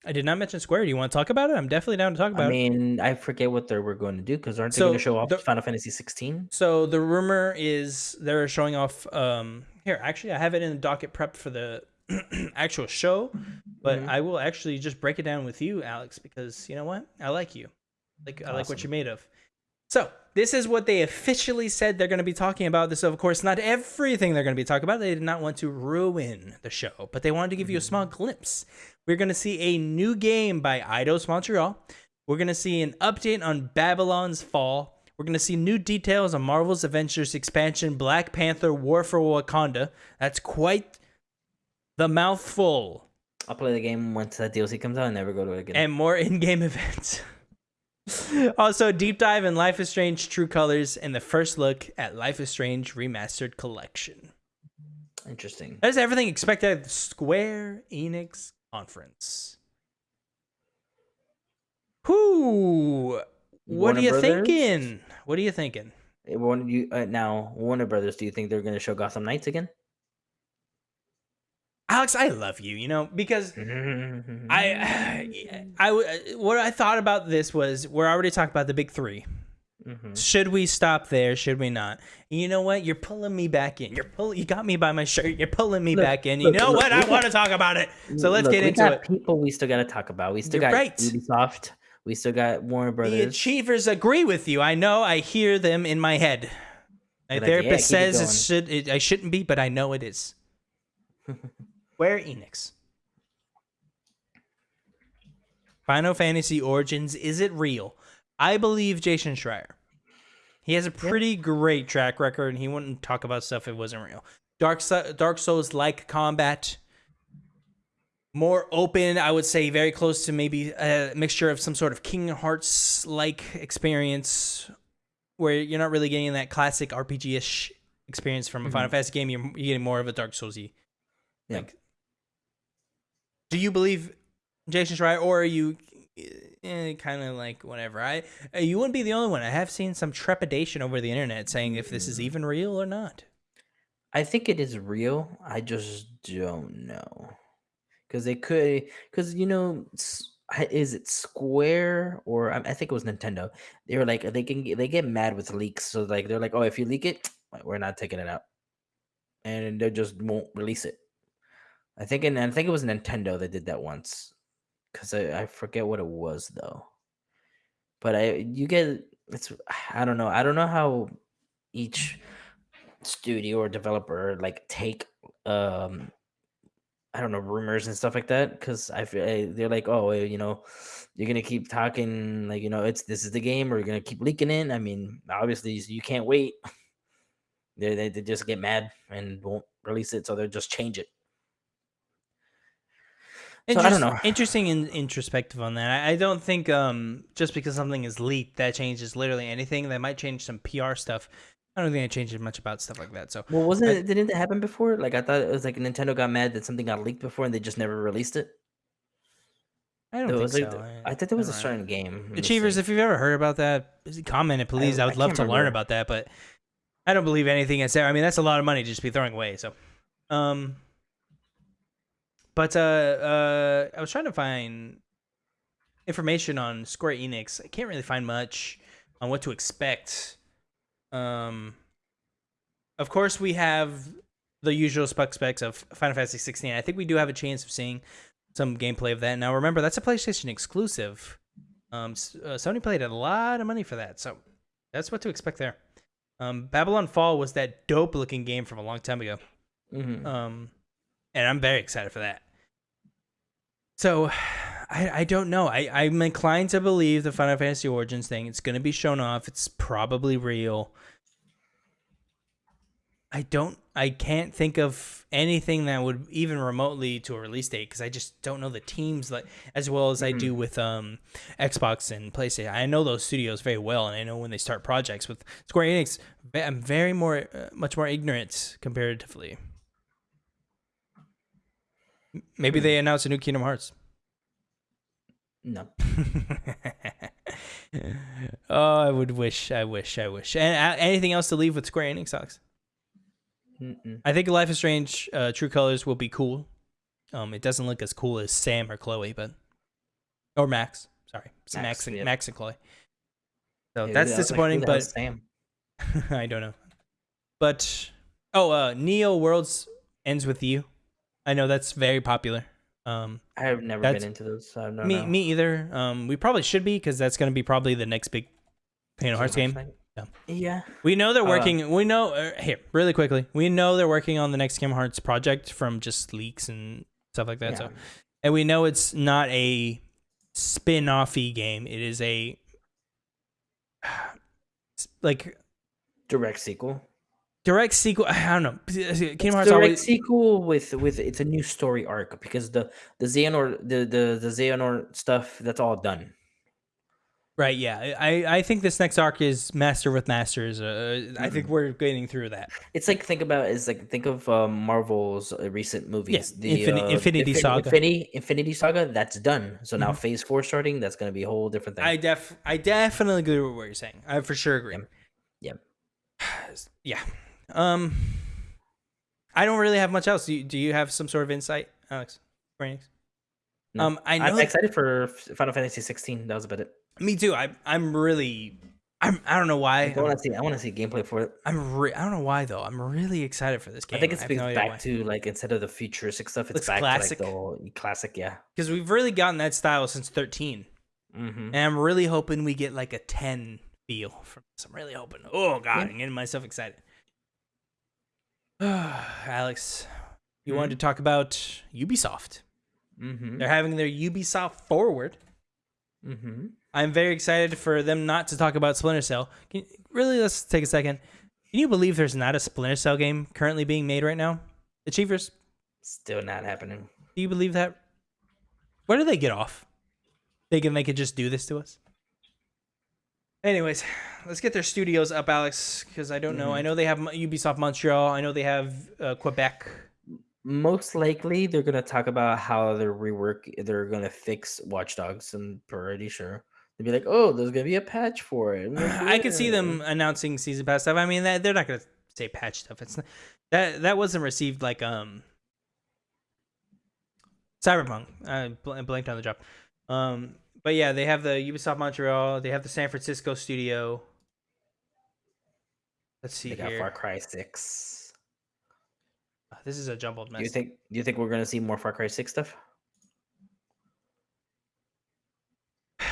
I did not mention Square. Do you want to talk about it? I'm definitely down to talk about I it. I mean, I forget what they were going to do because aren't they So, going to show off the- Final Fantasy 16? So the rumor is they're showing off. Um, here, actually, I have it in the docket prep for the *clears throat* actual show, but Mhm. I will actually just break it down with you, Alex, because you know what? I like you. Like I like what you're made of. So this is what they officially said they're going to be talking about. This, of course, not everything they're going to be talking about. They did not want to ruin the show, but they wanted to give you a mm-hmm. small glimpse. We're going to see a new game by Eidos Montreal. We're going to see an update on Babylon's Fall. We're going to see new details on Marvel's Avengers expansion Black Panther War for Wakanda. That's quite the mouthful. I'll play the game once that DLC comes out and never go to it again. And more in game *laughs* events. Also, deep dive in Life is Strange True Colors and the first look at Life is Strange Remastered Collection. Interesting. That is everything expected at the Square Enix conference. Who? What Warner are you Brothers? thinking? What are you thinking? Eh, Warner, you, uh, now, Warner Brothers, do you think they're going to show Gotham Knights again? Alex, I love you, you know, because Mm-hmm. I, *laughs* I, w- what I thought about this was we're already talking about the big three. Mhm. Should we stop there? Should we not? You know what? You're pulling me back in. You're pulling. You got me by my shirt. You're pulling me Look, back in. You look, know look, what? I want to talk about it. So let's get into it. People we still got to talk about. We still You're got right. Ubisoft. We still got Warner Brothers. The achievers agree with you. I know. I hear them in my head. My They're like, "Yeah, therapist says it should. It, I shouldn't be, but I know it is. *laughs* Square Enix. Final Fantasy Origins. Is it real? I believe Jason Schreier. He has a pretty great track record, and he wouldn't talk about stuff if it wasn't real. Dark Dark Souls like combat, more open. I would say very close to maybe a mixture of some sort of Kingdom Hearts like experience, where you're not really getting that classic RPG ish experience from a mm-hmm. Final Fantasy game. You're, you're getting more of a Dark Soulsy. Yeah. Like, do you believe Jason Schreier, or are you eh, kind of like whatever? I uh, you wouldn't be the only one. I have seen some trepidation over the internet saying if this is even real or not. I think it is real. I just don't know because they could. Because you know, is it Square or I I think it was Nintendo? They were like they can they get mad with leaks. So like they're like, oh, if you leak it, we're not taking it out, and they just won't release it. I think and I think it was Nintendo that did that once, because I, I forget what it was though. But I you get it's I don't know I don't know how each studio or developer like take um I don't know rumors and stuff like that because I feel eh, they're like oh eh, you know you're gonna keep talking like you know it's this is the game or you're gonna keep leaking in I mean obviously you can't wait. They they, they just get mad and won't release it so they'll just change it. So I don't know. Interesting and introspective on that. I, I don't think um, just because something is leaked that changes literally anything. That might change some PR stuff. I don't think it changes much about stuff like that. So Well, wasn't I- it? Didn't it happen before? Like I thought it was like Nintendo got mad that something got leaked before and they just never released it. I don't There think like so. I thought there was a know. certain game. Achievers, if you've ever heard about that, comment it, please. I, I would love to learn about that, but I don't believe anything it's there. I mean, that's a lot of money to just be throwing away. So, um, but uh, uh, I was trying to find information on Square Enix. I can't really find much on what to expect. Um, of course, we have the usual specs of Final Fantasy 16. I think we do have a chance of seeing some gameplay of that. Now, remember that's a PlayStation exclusive. Um, uh, Sony paid a lot of money for that, so that's what to expect there. Um, Babylon Fall was that dope looking game from a long time ago. Mhm. Um, and I'm very excited for that. So, *sighs* I, I don't know. I, I'm inclined to believe the Final Fantasy Origins thing. It's going to be shown off. It's probably real. I don't. I can't think of anything that would even remotely to a release date because I just don't know the teams like as well as I Mhm. do with um Xbox and PlayStation. I know those studios very well, and I know when they start projects with Square Enix. I'm very more, uh, much more ignorant comparatively. Maybe Hmm. they announce a new Kingdom Hearts. No. *laughs* oh, I would wish, I wish, I wish. And uh, anything else to leave with Square Enix, Alex? Mm-mm. I think Life is Strange uh, True Colors will be cool. Um, it doesn't look as cool as Sam or Chloe, but or Max. Sorry, Max, Max, and yeah. Max and Chloe. So Yeah, that's was like, disappointing, but Sam. *laughs* I don't know. But oh, uh, Neo Worlds ends with you. I know that's very popular. Um, I've never been into those. So I don't me, know. me either. Um, we probably should be because that's going to be probably the next big Kingdom Hearts game. Yeah. Yeah. We know they're Uh, working. we know uh, here really quickly. We know they're working on the next Kingdom Hearts project from just leaks and stuff like that. yeah. So, and we know it's not a spin-offy game. It is a *sighs* like Direct sequel. Direct sequel. *sighs* I don't know. Kingdom It's Hearts direct always sequel with with it's a new story arc because the the Xehanort the the the Xehanort stuff that's all done. right. Yeah, I I think this next arc is Master with Masters. Uh, I think we're getting through that. It's like think about it's like think of um, Marvel's uh, recent movies. Infini- uh, Infinity Infin- Saga. Infinity Infinity Saga. That's done. So now Phase Four starting. That's going to be a whole different thing. I def I definitely agree with what you're saying. I for sure agree. Yep. Yep. *sighs* yeah. Um, I don't really have much else. Do you, do you have some sort of insight, Alex? No. Um, I know. I'm excited for Final Fantasy 16. That was about it. me too. I I'm really. I'm. I don't know why. I want to see. I want to see gameplay for it. I'm. Re- I don't know why though. I'm really excited for this game. I think it's because no back to like instead of the futuristic stuff, it's back classic. to like the whole classic. Yeah. because we've really gotten that style since 13, Mm-hmm. and I'm really hoping we get like a 10 feel from this. I'm really hoping. Oh god, Yeah. I'm getting myself excited. *sighs* Alex, you wanted Mhm. to talk about Ubisoft. Mm-hmm. They're having their Ubisoft Forward. Mm-hmm. I'm very excited for them not to talk about Splinter Cell. Can, really, let's take a second. Can you believe there's not a Splinter Cell game currently being made right now? Achievers, Still not happening. do you believe that? Where do they get off? Thinking they could just do this to us? Anyways, let's get their studios up, Alex, because I don't know. I know they have Ubisoft Montreal. I know they have uh, Quebec. Most likely, they're gonna talk about how they're rework. They're gonna fix Watch Dogs. I'm pretty sure they'll be like, "Oh, there's gonna be a patch for it." Like, I could see them announcing season pass stuff. I mean, that, they're not gonna say patch stuff. It's not, that that wasn't received like um Cyberpunk. I bl- blanked on the job. Um, but yeah, they have the Ubisoft Montreal. They have the San Francisco studio. Let's see They got here. Far Cry Six. Uh, This is a jumbled mess. Do you think? Do you think we're gonna see more Far Cry Six stuff? *sighs*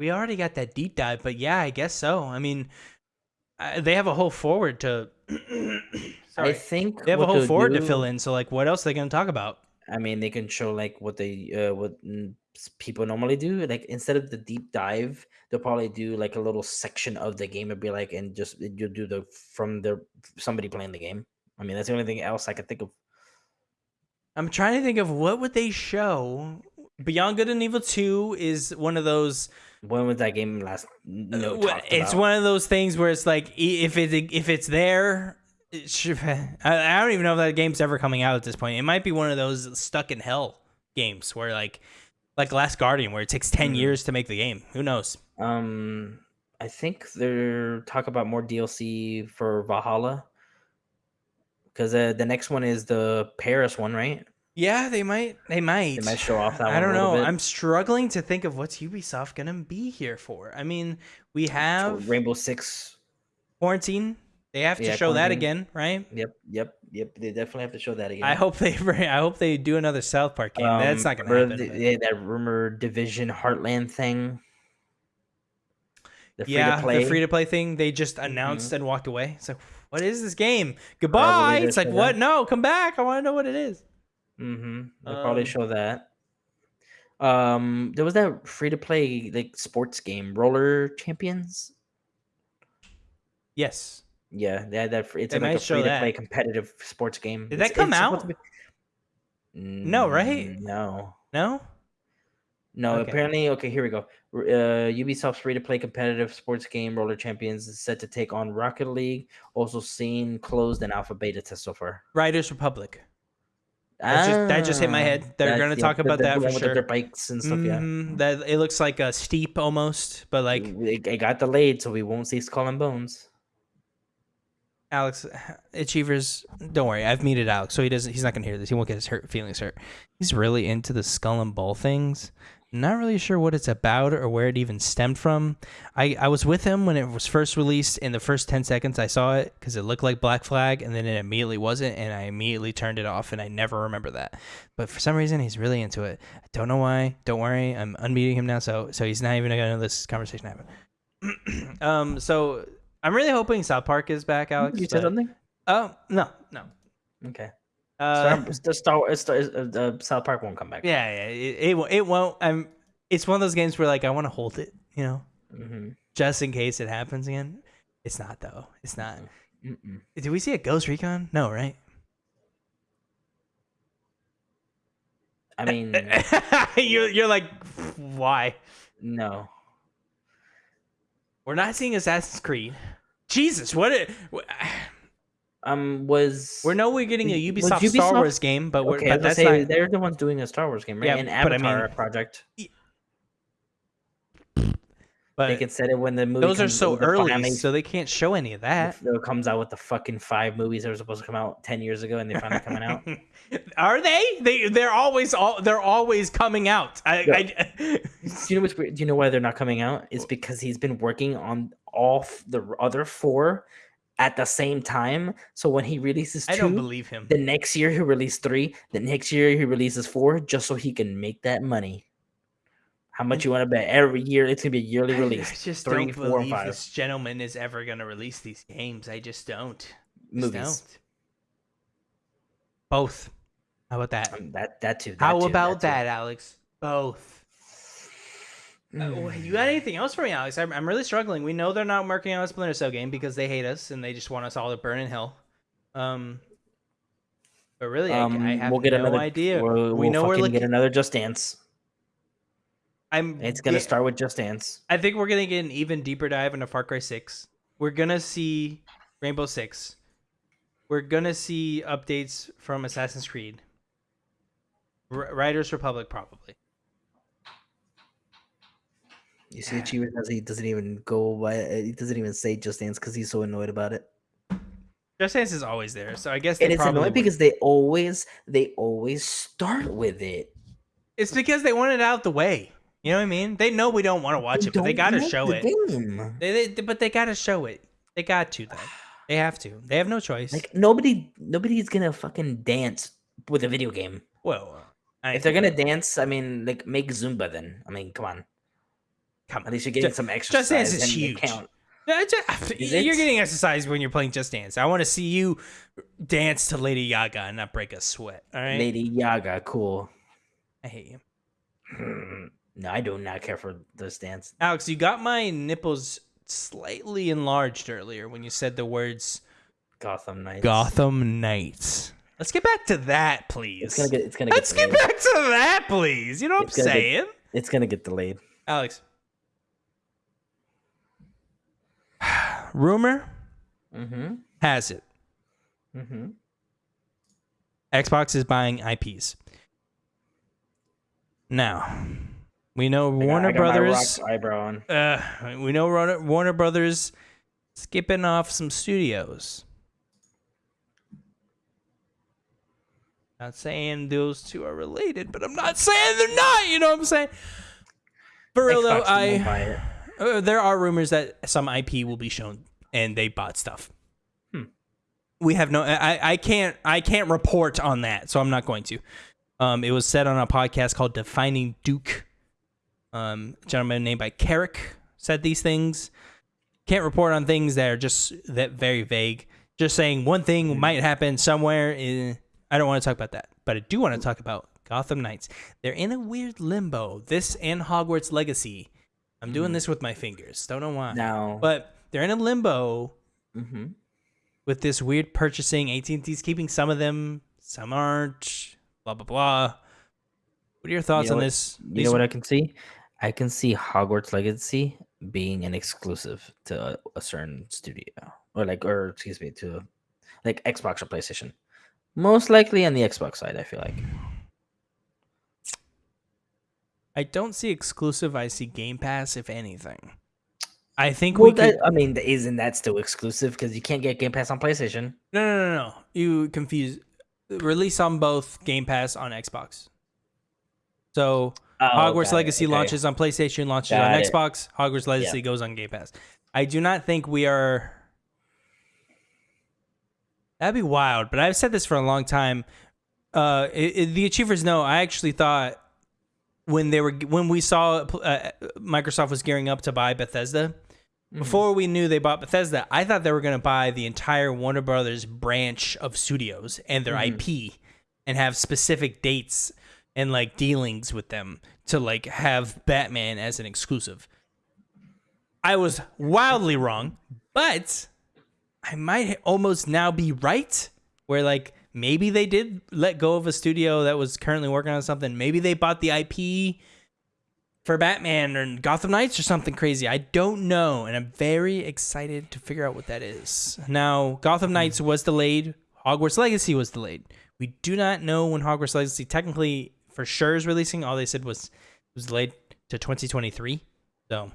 we already got that deep dive, but yeah, I guess so. I mean, uh, they have a whole forward to. *coughs* I Sorry. think They have a whole forward to fill in. So like, what else are they gonna talk about? I mean, they can show like what they uh, what people normally do. Like instead of the deep dive, they'll probably do like a little section of the game and be like, and just you'll do the from the somebody playing the game. I mean, that's the only thing else I could think of. I'm trying to think of what would they show. Beyond Good and Evil 2 is one of those When was that game last? No, Uh, it's about? one of those things where it's like if it if it's there it should, *laughs* I, I don't even know if that game's ever coming out at this point it might be one of those stuck in hell games where like like last guardian where it takes 10 Mhm. years to make the game. Who knows? Um, I think they're talk about more DLC for Valhalla. Because uh, the next one is the Paris one, right? yeah they might they might. They might show off that i one don't a know. bit. i'm struggling to think of what's ubisoft gonna be here for. I mean we have Rainbow Six. quarantine. They have to Yeah, show that again right? Yep, yep, yep. They definitely have to show that again. i hope they *laughs* bring i hope they do another south park game that's Um, not gonna happen the- yeah, that rumor Division Heartland thing. The yeah, the free to play thing. They just announced and walked away. It's like, what is this game? Goodbye. It's like, what? that. No, come back. I want to know what it is. Mm-hmm. They'll probably Um, show that. Um, there was that free to play like sports game, Roller Champions. Yes. Yeah, they had that. It's They like a free to play competitive sports game. Did It's- that come out? be- No, right? Mm, No, No. no. Okay. Apparently, okay. Here we go. Uh, Ubisoft's free to play competitive sports game, Roller Champions, is set to take on Rocket League. Also seen closed and alpha beta test so far. Riders Republic. That just- that just hit my head. They're gonna talk the- about the- that the for one with the sure. dirt bikes and stuff. Yeah. Mhm, That it looks like a steep almost, but like it, it got delayed, so we won't see Skull and Bones. Alex *sighs* Achievers. Don't worry, I've muted Alex, so he doesn't. He's not gonna hear this. He won't get his hurt feelings hurt. He's really into the skull and ball things. Not really sure what it's about or where it even stemmed from. I, I was with him when it was first released. In the first ten seconds, I saw it because it looked like Black Flag, and then it immediately wasn't, and I immediately turned it off, and I never remember that. But for some reason, he's really into it. I don't know why. Don't worry, I'm unmuting him now, so so he's not even gonna know this conversation happened. *clears throat* um, so I'm really hoping South Park is back, Alex. you said but- something? Oh no, no. Okay. Uh, Star, the Star Wars, Star, uh, South Park won't come back. yeah, yeah. It, it won't- it won't. I'm. It's one of those games where like I want to hold it, you know, hmm just in case it happens again. It's not though. It's not. Mm-mm. Did we see a Ghost Recon? No, right? I mean, *laughs* you're you're like, why? no. We're not seeing Assassin's Creed. Jesus, what? It, *sighs* Um, was we know we're getting a Was Ubisoft, Star Wars game, but we're, okay? But that's say not. they're the ones doing a Star Wars game, right? Yeah, An but I mean- Avatar project. But they can set it when the movie. those are so early, so they can't show any of that. It comes out with the fucking five movies that were supposed to come out ten years ago, and they finally coming out. *laughs* Are they? They they're always all they're always coming out. I, I Do you know what's? Do you know why they're not coming out? It's because he's been working on all the other four at the same time. So when he releases two, I don't believe him. the next year he releases three. The next year he releases four, just so he can make that money. How much you want to bet? Every year it's gonna be a yearly release. I just three, don't four, believe five. this gentleman is ever gonna release these games. I just don't. Just Movies. don't. Both. How about that? Um, that that too. How too, about too. that, Alex? Both. Uh, you got anything else for me, Alex? I'm, I'm really struggling. We know they're not working on a Splinter Cell game because they hate us and they just want us all to burn in hell. Um, but really, Um, I, have we'll get no another. idea. We'll, we know we're looking. get another Just Dance. I'm. It's gonna start with Just Dance. I think we're gonna get an even deeper dive into Far Cry Six. We're gonna see Rainbow Six. We're gonna see updates from Assassin's Creed. R- Riders Republic probably. You see, Achievers does he doesn't even go by. He doesn't even say Just Dance because he's so annoyed about it. Just Dance is always there, so I guess they And it's annoying would. because they always they always start with it. it's because they want it out the way. You know what I mean? They know we don't want to watch it, but they gotta show the it. They, they, but they gotta show it. They got to though. *sighs* They have to. They have no choice. Like nobody, nobody's gonna fucking dance with a video game. well, I, If they're gonna dance, I mean, like make Zumba. Then I mean, come on. come At least you're getting Ju- some Just. Dance is they huge. count. Yeah, Is You're it? getting exercise when you're playing Just Dance. I want to see you dance to Lady Gaga and not break a sweat. All right. Lady Yaga, cool. I hate you, *sighs* *laughs* no, I do not care for this dance. Alex. You got my nipples slightly enlarged earlier when you said the words Gotham Knights. Gotham Knights. Let's get back to that, please. It's gonna get. It's gonna Get Let's get. get back to that, please. You know what It's I'm gonna get- saying? It's gonna get delayed. Alex. Rumor Mm-hmm. has it Mm-hmm. Xbox is buying IPs. Now, we know Warner Brothers. eyebrow on. Uh, we know Warner, Warner Brothers skipping off some studios. Not saying those two are related, but I'm not saying they're not. You know what I'm saying? For real though, I uh, there are rumors that some IP will be shown and they bought stuff. Hmm. We have no. I, I can't. I can't report on that, so I'm not going to. Um, it was said on a podcast called "Defining Duke." Um, a gentleman named by Carrick said these things. Can't report on things that are just that very vague. Just saying one thing might happen somewhere. In, I don't want to talk about that, but I do want to talk about Gotham Knights. They're in a weird limbo. This and Hogwarts Legacy. I'm doing this with my fingers. Don't know why. Now, But they're in a limbo mm-hmm. with this weird purchasing. AT&T's keeping some of them, some aren't. Blah blah blah. What are your thoughts know on what- this? you these- know what I can see? I can see Hogwarts Legacy being an exclusive to a, a certain studio, or like, or excuse me, to like Xbox or PlayStation. Most likely on the Xbox side, I feel like. I don't see exclusive. I see Game Pass, if anything. I think Well, we could. I mean, isn't that still exclusive? Because you can't get Game Pass on PlayStation. No, no, no, no. You confuse. Release on both Game Pass on Xbox. So Oh, Hogwarts it, Legacy okay. launches on PlayStation, launches Got on it. Xbox. Hogwarts Legacy goes on Game Pass. I do not think we are. That'd be wild, but I've said this for a long time. Uh, it, it- the achievers know. I actually thought when they were when we saw uh, Microsoft was gearing up to buy Bethesda. Before we knew they bought Bethesda, I thought they were going to buy the entire Warner Brothers branch of studios and their IP and have specific dates and like dealings with them to like have Batman as an exclusive. I was wildly wrong, but I might almost now be right where like maybe they did let go of a studio that was currently working on something. Maybe they bought the IP for Batman or Gotham Knights or something crazy. I don't know, and I'm very excited to figure out what that is. Now, Gotham hmm. Knights was delayed. Hogwarts Legacy was delayed. We do not know when Hogwarts Legacy technically for sure is releasing. All they said was it was delayed to 2023. So,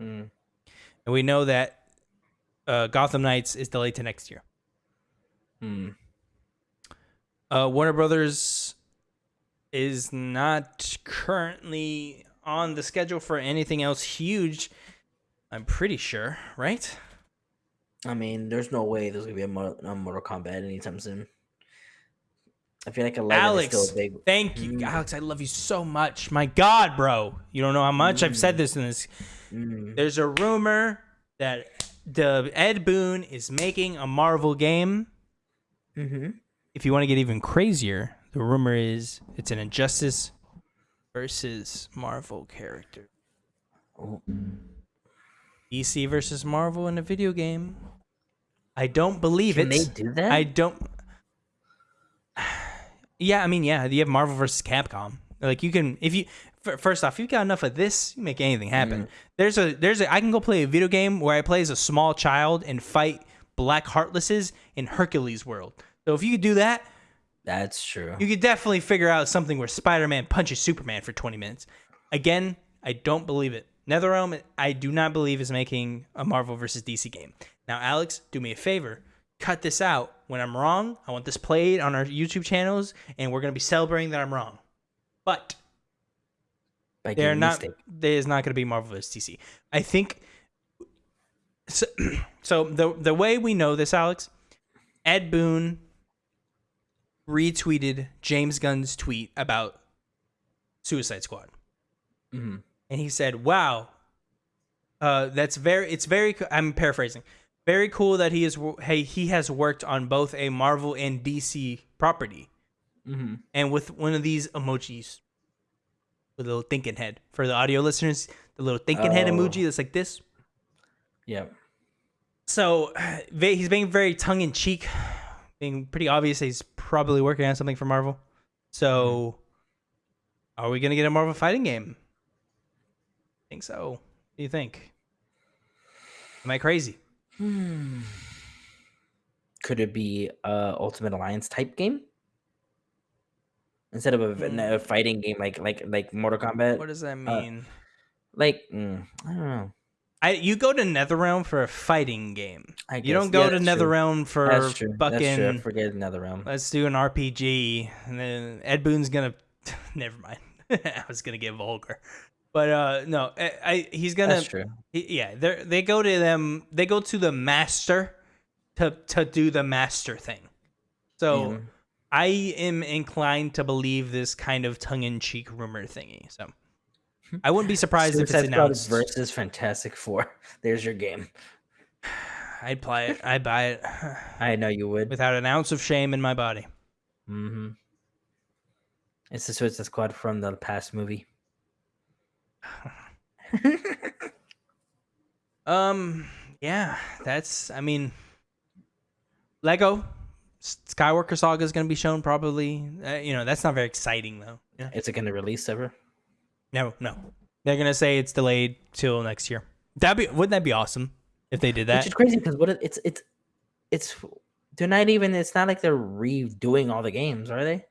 Mm. and we know that uh, Gotham Knights is delayed to next year. Mm. Uh, Warner Brothers is not currently on the schedule for anything else huge. I'm pretty sure, right? I mean, there's no way there's gonna be a, Mo- a Mortal Kombat anytime soon. I feel like 11 is Alex, still a big. thank you, Mm. Alex. I love you so much. My God, bro, you don't know how much I've said this in this. Mm. There's a rumor that the Ed Boon is making a Marvel game. Mm-hmm. If you want to get even crazier, the rumor is it's an Injustice versus Marvel character. Oh, DC versus Marvel in a video game. I don't believe Can it. they do that? I don't. Yeah, I mean, yeah, you have Marvel versus Capcom. Like you can, if you f- first off, if you've got enough of this, you make anything happen. Mm-hmm. There's a, there's a, I can go play a video game where I play as a small child and fight Black Heartlesses in Hercules world. So if you could do that, That's true. you could definitely figure out something where Spider-Man punches Superman for 20 minutes. Again, I don't believe it. NetherRealm, I do not believe is making a Marvel versus DC game. Now, Alex, do me a favor. Cut this out. When I'm wrong, I want this played on our YouTube channels, and we're going to be celebrating that I'm wrong. But By they're not. There is not going to be Marvel vs. DC. I think. So, *clears throat* so the the way we know this, Alex, Ed Boon retweeted James Gunn's tweet about Suicide Squad, Mhm. and he said, "Wow, uh, that's very. It's very. I'm paraphrasing. Very cool that he is. Hey, he has worked on both a Marvel and DC property." Mhm. and with one of these emojis with a little thinking head for the audio listeners the little thinking head Oh. emoji that's like this Yeah. so he's being very tongue-in-cheek being pretty obvious he's probably working on something for Marvel. So, are we gonna get a Marvel fighting game? I think so. What do you think? Am I crazy? Hmm. Could it be a Ultimate Alliance type game instead of a fighting game like like like Mortal Kombat? What does that Uh, mean? like mm, I don't know. I you go to NetherRealm for a fighting game. I You don't go Yeah, to. NetherRealm for That's true. That's true. Fucking. forget another realm. Let's do an RPG, and then Ed Boon's gonna. *laughs* Never mind. *laughs* I was gonna get vulgar, but uh no, I, I he's gonna. That's true. he- yeah, they they go to them. They go to the master to to do the master thing. So Yeah. I am inclined to believe this kind of tongue in cheek rumor thingy. So *laughs* I wouldn't be surprised if it's Suicide Squad announced. versus Fantastic Four. *laughs* There's your game. *sighs* I'd play it. I'd buy it *sighs* I know you would. without an ounce of shame in my body. Mm-hmm. It's the Suicide Squad from the past movie. *laughs* Um, yeah, that's. I mean, Lego Skywalker Saga is going to be shown probably. Uh, you know, that's not very exciting though. Yeah. Is it going to release ever? No, no, they're going to say it's delayed till next year. That be wouldn't that be awesome if they did that? Which is crazy because what it's it's it's they're not even. It's not like they're redoing all the games, are they?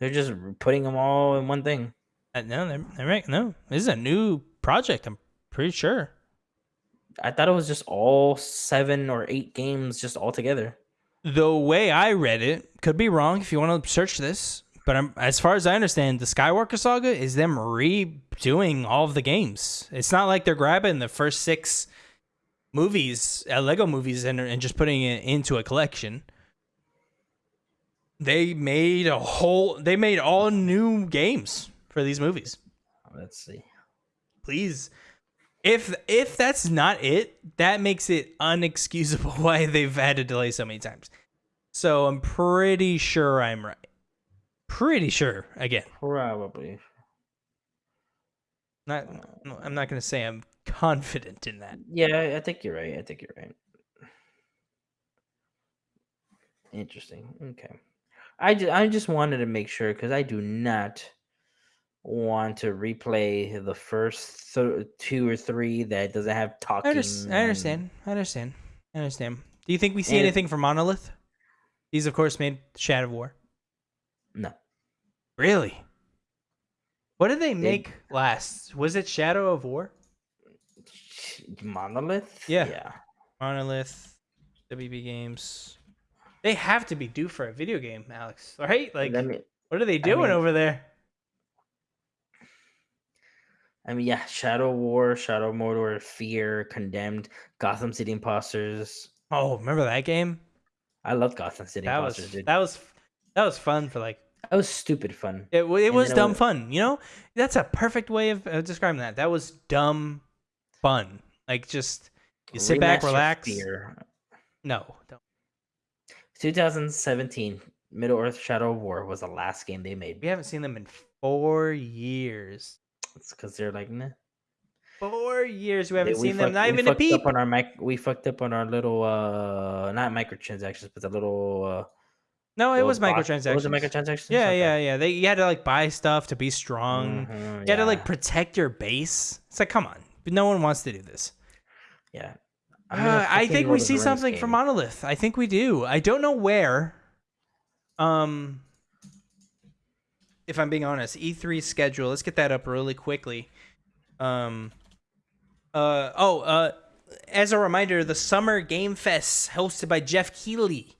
They're just putting them all in one thing. Uh, no, they're, they're right. No, this is a new project. I'm pretty sure. I thought it was just all seven or eight games just all together. The way I read it could be wrong. If you want to search this, but I'm, as far as I understand, the Skywalker Saga is them redoing all of the games. It's not like they're grabbing the first six movies, uh, Lego movies, and, and just putting it into a collection. They made a whole. They made all new games for these movies. Let's see. Please, if if that's not it, that makes it unexcusable *laughs* why they've had to delay so many times. So I'm pretty sure I'm right. Pretty sure. Again, Probably. not. I'm not gonna say I'm confident in that. Yeah, I think you're right. I think you're right. Interesting. Okay. I just, I just wanted to make sure because I do not want to replay the first th- two or three that doesn't have I, talking. I understand. I understand. I understand. Do you think we see And- anything from Monolith? He's of course made Shadow of War. No. Really? What did they make last? Was it Shadow of War? Monolith? Yeah. Yeah. Monolith, WB Games. They have to be due for a video game, Alex. Right? Like, me, what are they doing mean- over there? I mean, yeah, Shadow War, Shadow Mordor, Fear, Condemned, Gotham City Impostors. Oh, remember that game? I love Gotham City That was dude. that was that was fun for like that was stupid fun. it. It was it dumb was- fun. You know, that's a perfect way of describing that. That was dumb fun. Like just you sit back, relax. Fear. No, don't. 2017, Middle Earth Shadow of War was the last game they made. we haven't seen them in four years. It's because they're like, nah. Four years we haven't we seen them. Not even a peep. Up on our mic- we fucked up on our little, uh, not microtransactions, but the little. Uh, No, it was microtransactions. Was it microtransactions? Yeah, Okay. yeah, yeah. They you had to like buy stuff to be strong. Mhm, You had to like protect your base. It's like, come on, but no one wants to do this. yeah. Uh, I think we see something from. Monolith. I think we do. I don't know where. Um, if I'm being honest, E3 schedule. Let's get that up really quickly. Um, uh oh. Uh, as a reminder, the Summer Game Fest hosted by Geoff Keighley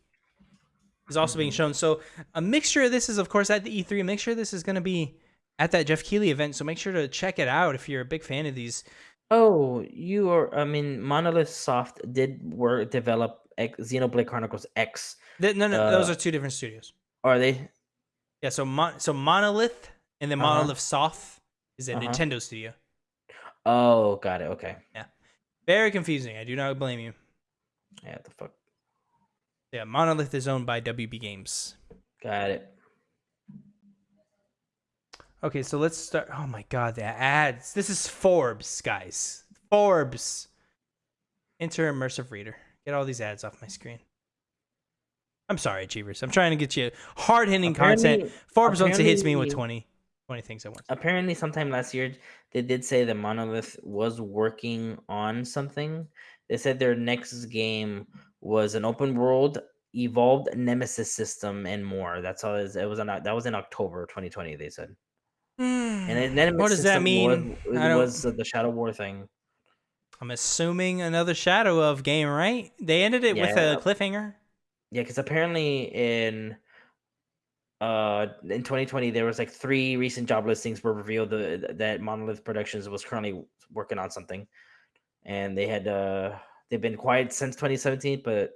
is also being shown. So a mixture of this is, of course, at the E3. A mixture of this is going to be at that Geoff Keighley event. So make sure to check it out if you're a big fan of these. Oh, you are. I mean, Monolith Soft did work develop X, Xenoblade Chronicles X. Th- No, no, those Uh, are two different studios. Are they? Yeah, so Mon- so Monolith and then Uh-huh. Monolith Soft is a Uh-huh. Nintendo studio. Oh, got it. Okay. Yeah. Very confusing. I do not blame you. Yeah. The fuck. Yeah, Monolith is owned by WB Games. Got it. Okay, so let's start. Oh my god, the ads. This is Forbes, guys. Forbes. Enter immersive reader. Get all these ads off my screen. I'm sorry, Achievers. I'm trying to get you hard hitting content. Forbes once it hits me with apparently- 20, 20 things at once. Apparently, sometime last year, they did say that Monolith was working on something. They said their next game was an open world, evolved Nemesis system, and more. That's all. It was, it was on, that was in October 2020. They said. And then what does that mean? Was, was uh, the Shadow War thing. I'm assuming another Shadow of game, right? They ended it with a cliffhanger. Yeah, because apparently in uh in 2020 there was like three recent job listings were revealed the, that Monolith Productions was currently working on something, and they had uh they've been quiet since 2017, but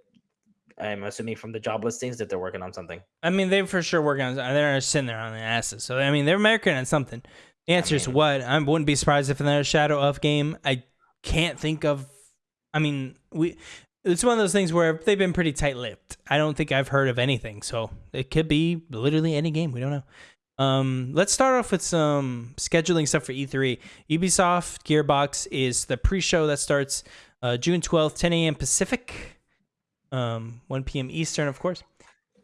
I'm assuming from the job listings that they're working on something. I mean, they for sure working on. They're sitting there on the asses. So I mean, they're working on something. The answer is mean- what? I wouldn't be surprised if another Shadow of game. I can't think of. I mean, we. It's one of those things where they've been pretty tight-lipped. I don't think I've heard of anything, so it could be literally any game. We don't know. Um, let's start off with some scheduling stuff for E3. Ubisoft Gearbox is the pre-show that starts uh, June 12th, 10 a.m. Pacific, um, 1 p.m. Eastern, of course.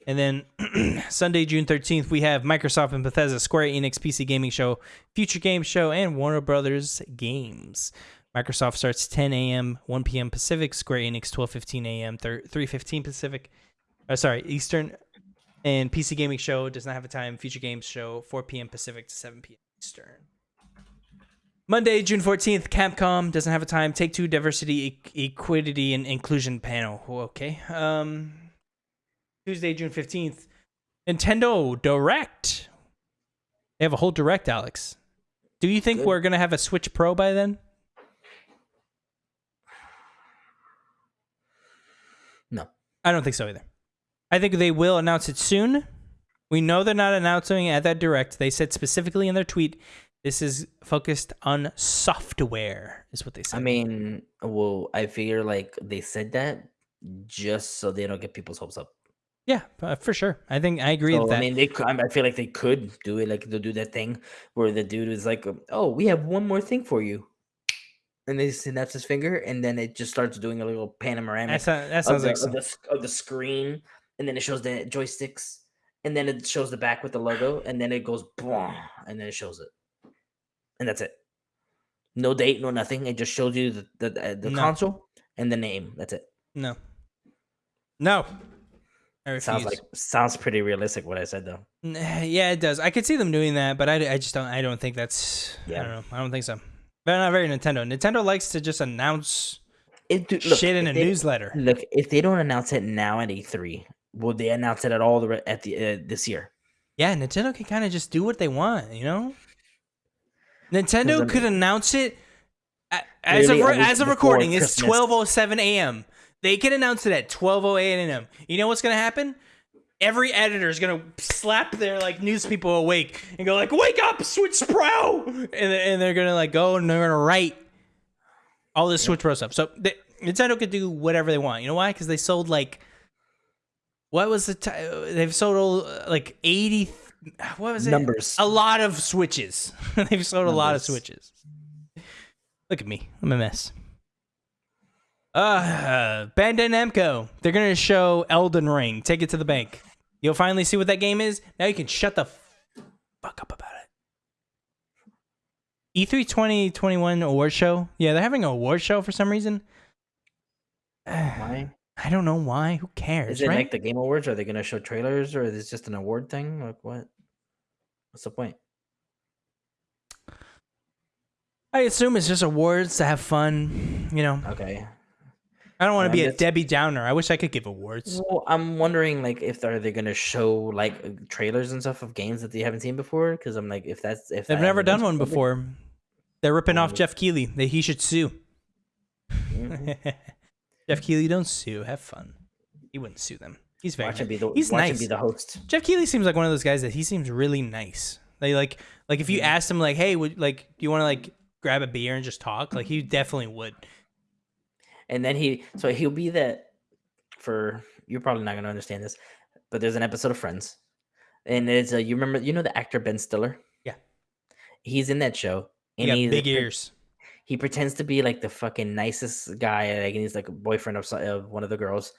And then *clears throat* Sunday, June 13th, we have Microsoft and Bethesda, Square Enix PC Gaming Show, Future Game Show, and Warner Brothers Games. Microsoft starts 10 a.m., 1 p.m. Pacific. Square Enix 12:15 a.m., 3:15 Pacific. Uh, sorry, Eastern. And PC Gaming Show does not have a time. Future Games Show 4 p.m. Pacific to 7 p.m. Eastern. Monday, June 14th, Capcom doesn't have a time. Take Two Diversity, e- Equity, and Inclusion Panel. Okay. Um, Tuesday, June 15th, Nintendo Direct. They have a whole Direct, Alex. Do you think Good. we're going to have a Switch Pro by then? No. I don't think so either. I think they will announce it soon. We know they're not announcing it at that direct. They said specifically in their tweet, this is focused on software, is what they said. I mean, well, I figure like they said that just so they don't get people's hopes up. yeah, uh, for sure. I think I agree So, with that. I mean, they. cou- I feel like they could do it. Like they'll do that thing where the dude is like, "Oh, we have one more thing for you," and they snaps his finger, and then it just starts doing a little panoramic that, sound- that of the, like of, the, of the screen, and then it shows the joysticks, and then it shows the back with the logo, and then it goes, "Bwah," and then it shows it, and that's it. No date, no nothing. It just shows you the the, the No. console and the name. That's it. no, no. Sounds like sounds pretty realistic. What I said though. *sighs* Yeah, it does. I could see them doing that, but I, I just don't. I don't think that's. I Yeah. don't know. I don't think so. They're not very Nintendo. Nintendo likes to just announce It, dude, look, shit in a they- newsletter. Look, if they don't announce it now at E3, will they announce it at all the re- at the uh, this year? Yeah, Nintendo can kind of just do what they want, you know. Nintendo I could announce it as of as of recording. It's twelve oh seven a.m. They can announce it at twelve oh eight a.m. You know what's gonna happen? Every editor is gonna slap their like news people awake and go like, "Wake up, Switch Pro!" and and they're gonna like go and they're gonna write all this Switch Pro stuff. So they, Nintendo could do whatever they want. You know why? Because they sold like what was the t- they've sold like eighty. What was it? Numbers. A lot of switches. *laughs* they've sold a lot of switches. Look at me. I'm a mess. Uh, Bandai Namco. They're gonna show Elden Ring. Take it to the bank. You'll finally see what that game is. Now you can shut the fuck up about it. E3 2021 award show. Yeah, they're having an award show for some reason. *sighs* Why? I don't know why. Who cares, Is it right? like the Game Awards? Are they going to show trailers, or is this just an award thing? Like what? What's the point? I assume it's just awards to have fun. You know, Okay. I don't want to be a Debbie Downer. I wish I could give awards. Well, I'm wondering, like, if are they going to show like trailers and stuff of games that they haven't seen before? Because I'm like, if that's if They've that never done one before. They're ripping off Geoff Keighley. They, he should sue. Mhm. *laughs* Geoff Keighley, don't sue. Have fun. He wouldn't sue them. He's very Watch nice. be the He's nice. be the host. Geoff Keighley seems like one of those guys that he seems really nice. They like like if you Mhm. asked him like, hey, would like do you want to like grab a beer and just talk? Like he definitely would. And then he, so he'll be that for you're probably not gonna understand this, but there's an episode of Friends, and it's a you remember you know the actor Ben Stiller. Yeah. he's in that show, and he's big ears. He pretends to be like the fucking nicest guy, like and he's like a boyfriend of, so- of one of the girls,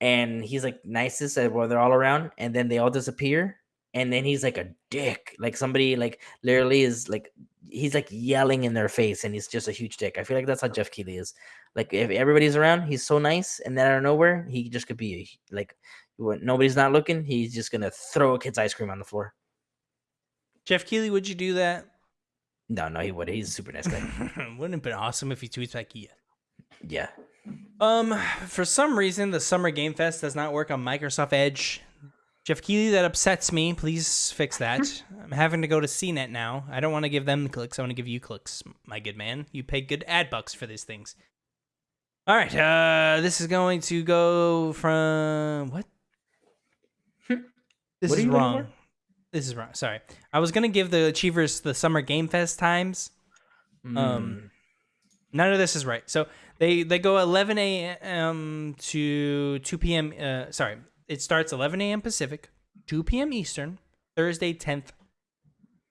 and he's like nicest while they're all around, and then they all disappear, and then he's like a dick, like somebody like literally is like he's like yelling in their face, and he's just a huge dick. I feel like that's how Geoff Keighley is. Like if everybody's around, he's so nice, and then out of nowhere, he just could be like when nobody's not looking, he's just gonna throw a kid's ice cream on the floor. Geoff Keighley, would you do that? No, no, he would. He's a super nice guy. *laughs* Wouldn't it been awesome if he tweets back, yeah. yeah. Um, for some reason, the Summer Game Fest does not work on Microsoft Edge. Geoff Keighley, that upsets me. Please fix that. I'm having to go to CNET now. I don't want to give them the clicks. I want to give you clicks, my good man. You pay good ad bucks for these things. All right. Uh, this is going to go from what? This What is wrong. This is wrong. Sorry. I was gonna give the Achievers the Summer Game Fest times. Mm. Um, none of this is right. So they they go 11 a.m. to 2 p.m. Uh, sorry, it starts 11 a.m. Pacific, 2 p.m. Eastern, Thursday 10th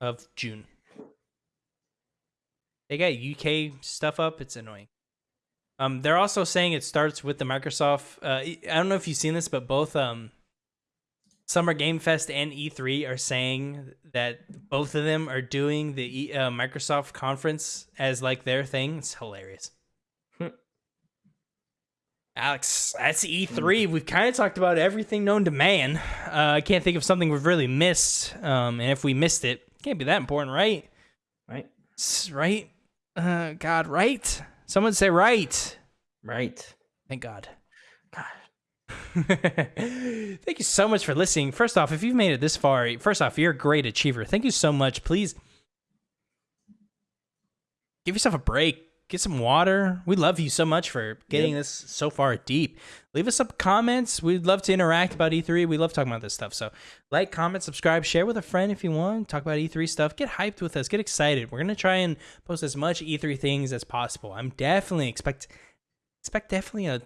of June. They got UK stuff up. It's annoying. Um, they're also saying it starts with the Microsoft. Uh, I don't know if you've seen this, but both um, Summer Game Fest and E3 are saying that both of them are doing the e, uh, Microsoft conference as like their thing. It's hilarious. Alex, that's E3. We've kind of talked about everything known to man. Uh, I can't think of something we've really missed. Um, and if we missed it, it can't be that important, right? right, Right? Uh, God, right? Someone say right. right. Thank God. God. *laughs* Thank you so much for listening. First off, if you've made it this far, first off, you're a great achiever. Thank you so much. Please give yourself a break. Get some water. We love you so much for getting this so far deep. Leave us some comments. We'd love to interact about E3. We love talking about this stuff. So, like, comment, subscribe, share with a friend if you want. Talk about E3 stuff. Get hyped with us. Get excited. We're gonna try and post as much E3 things as possible. I'm definitely expect expect definitely a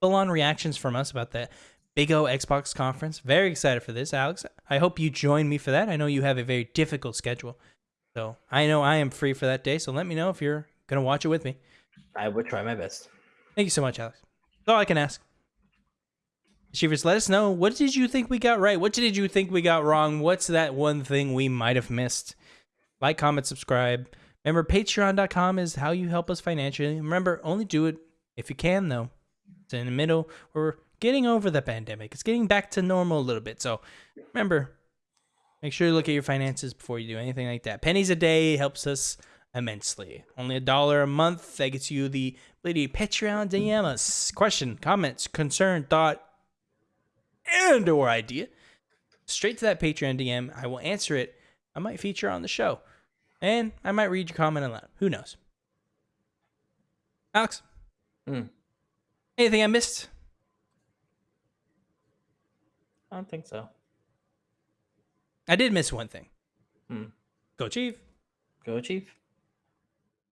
full on reactions from us about the Big O Xbox conference. Very excited for this, Alex. I hope you join me for that. I know you have a very difficult schedule. So I know I am free for that day. So let me know if you're going to watch it with me. I would try my best. Thank you so much, Alex. That's all I can ask. Achievers, let us know. What did you think we got right? What did you think we got wrong? What's that one thing we might have missed? Like, comment, subscribe. Remember, patreon.com is how you help us financially. Remember, only do it if you can, though. It's in the middle. We're getting over the pandemic. It's getting back to normal a little bit. So remember, make sure you look at your finances before you do anything like that. Pennies a day helps us immensely. Only a dollar a month. That gets you the to Patreon DM us. Question, comments, concern, thought, and or idea. Straight to that Patreon DM. I will answer it. I might feature on the show. And I might read your comment aloud. Who knows? Alex? Mm. Anything I missed? I don't think so. I did miss one thing. Hmm. Go Chief. Go, Chief.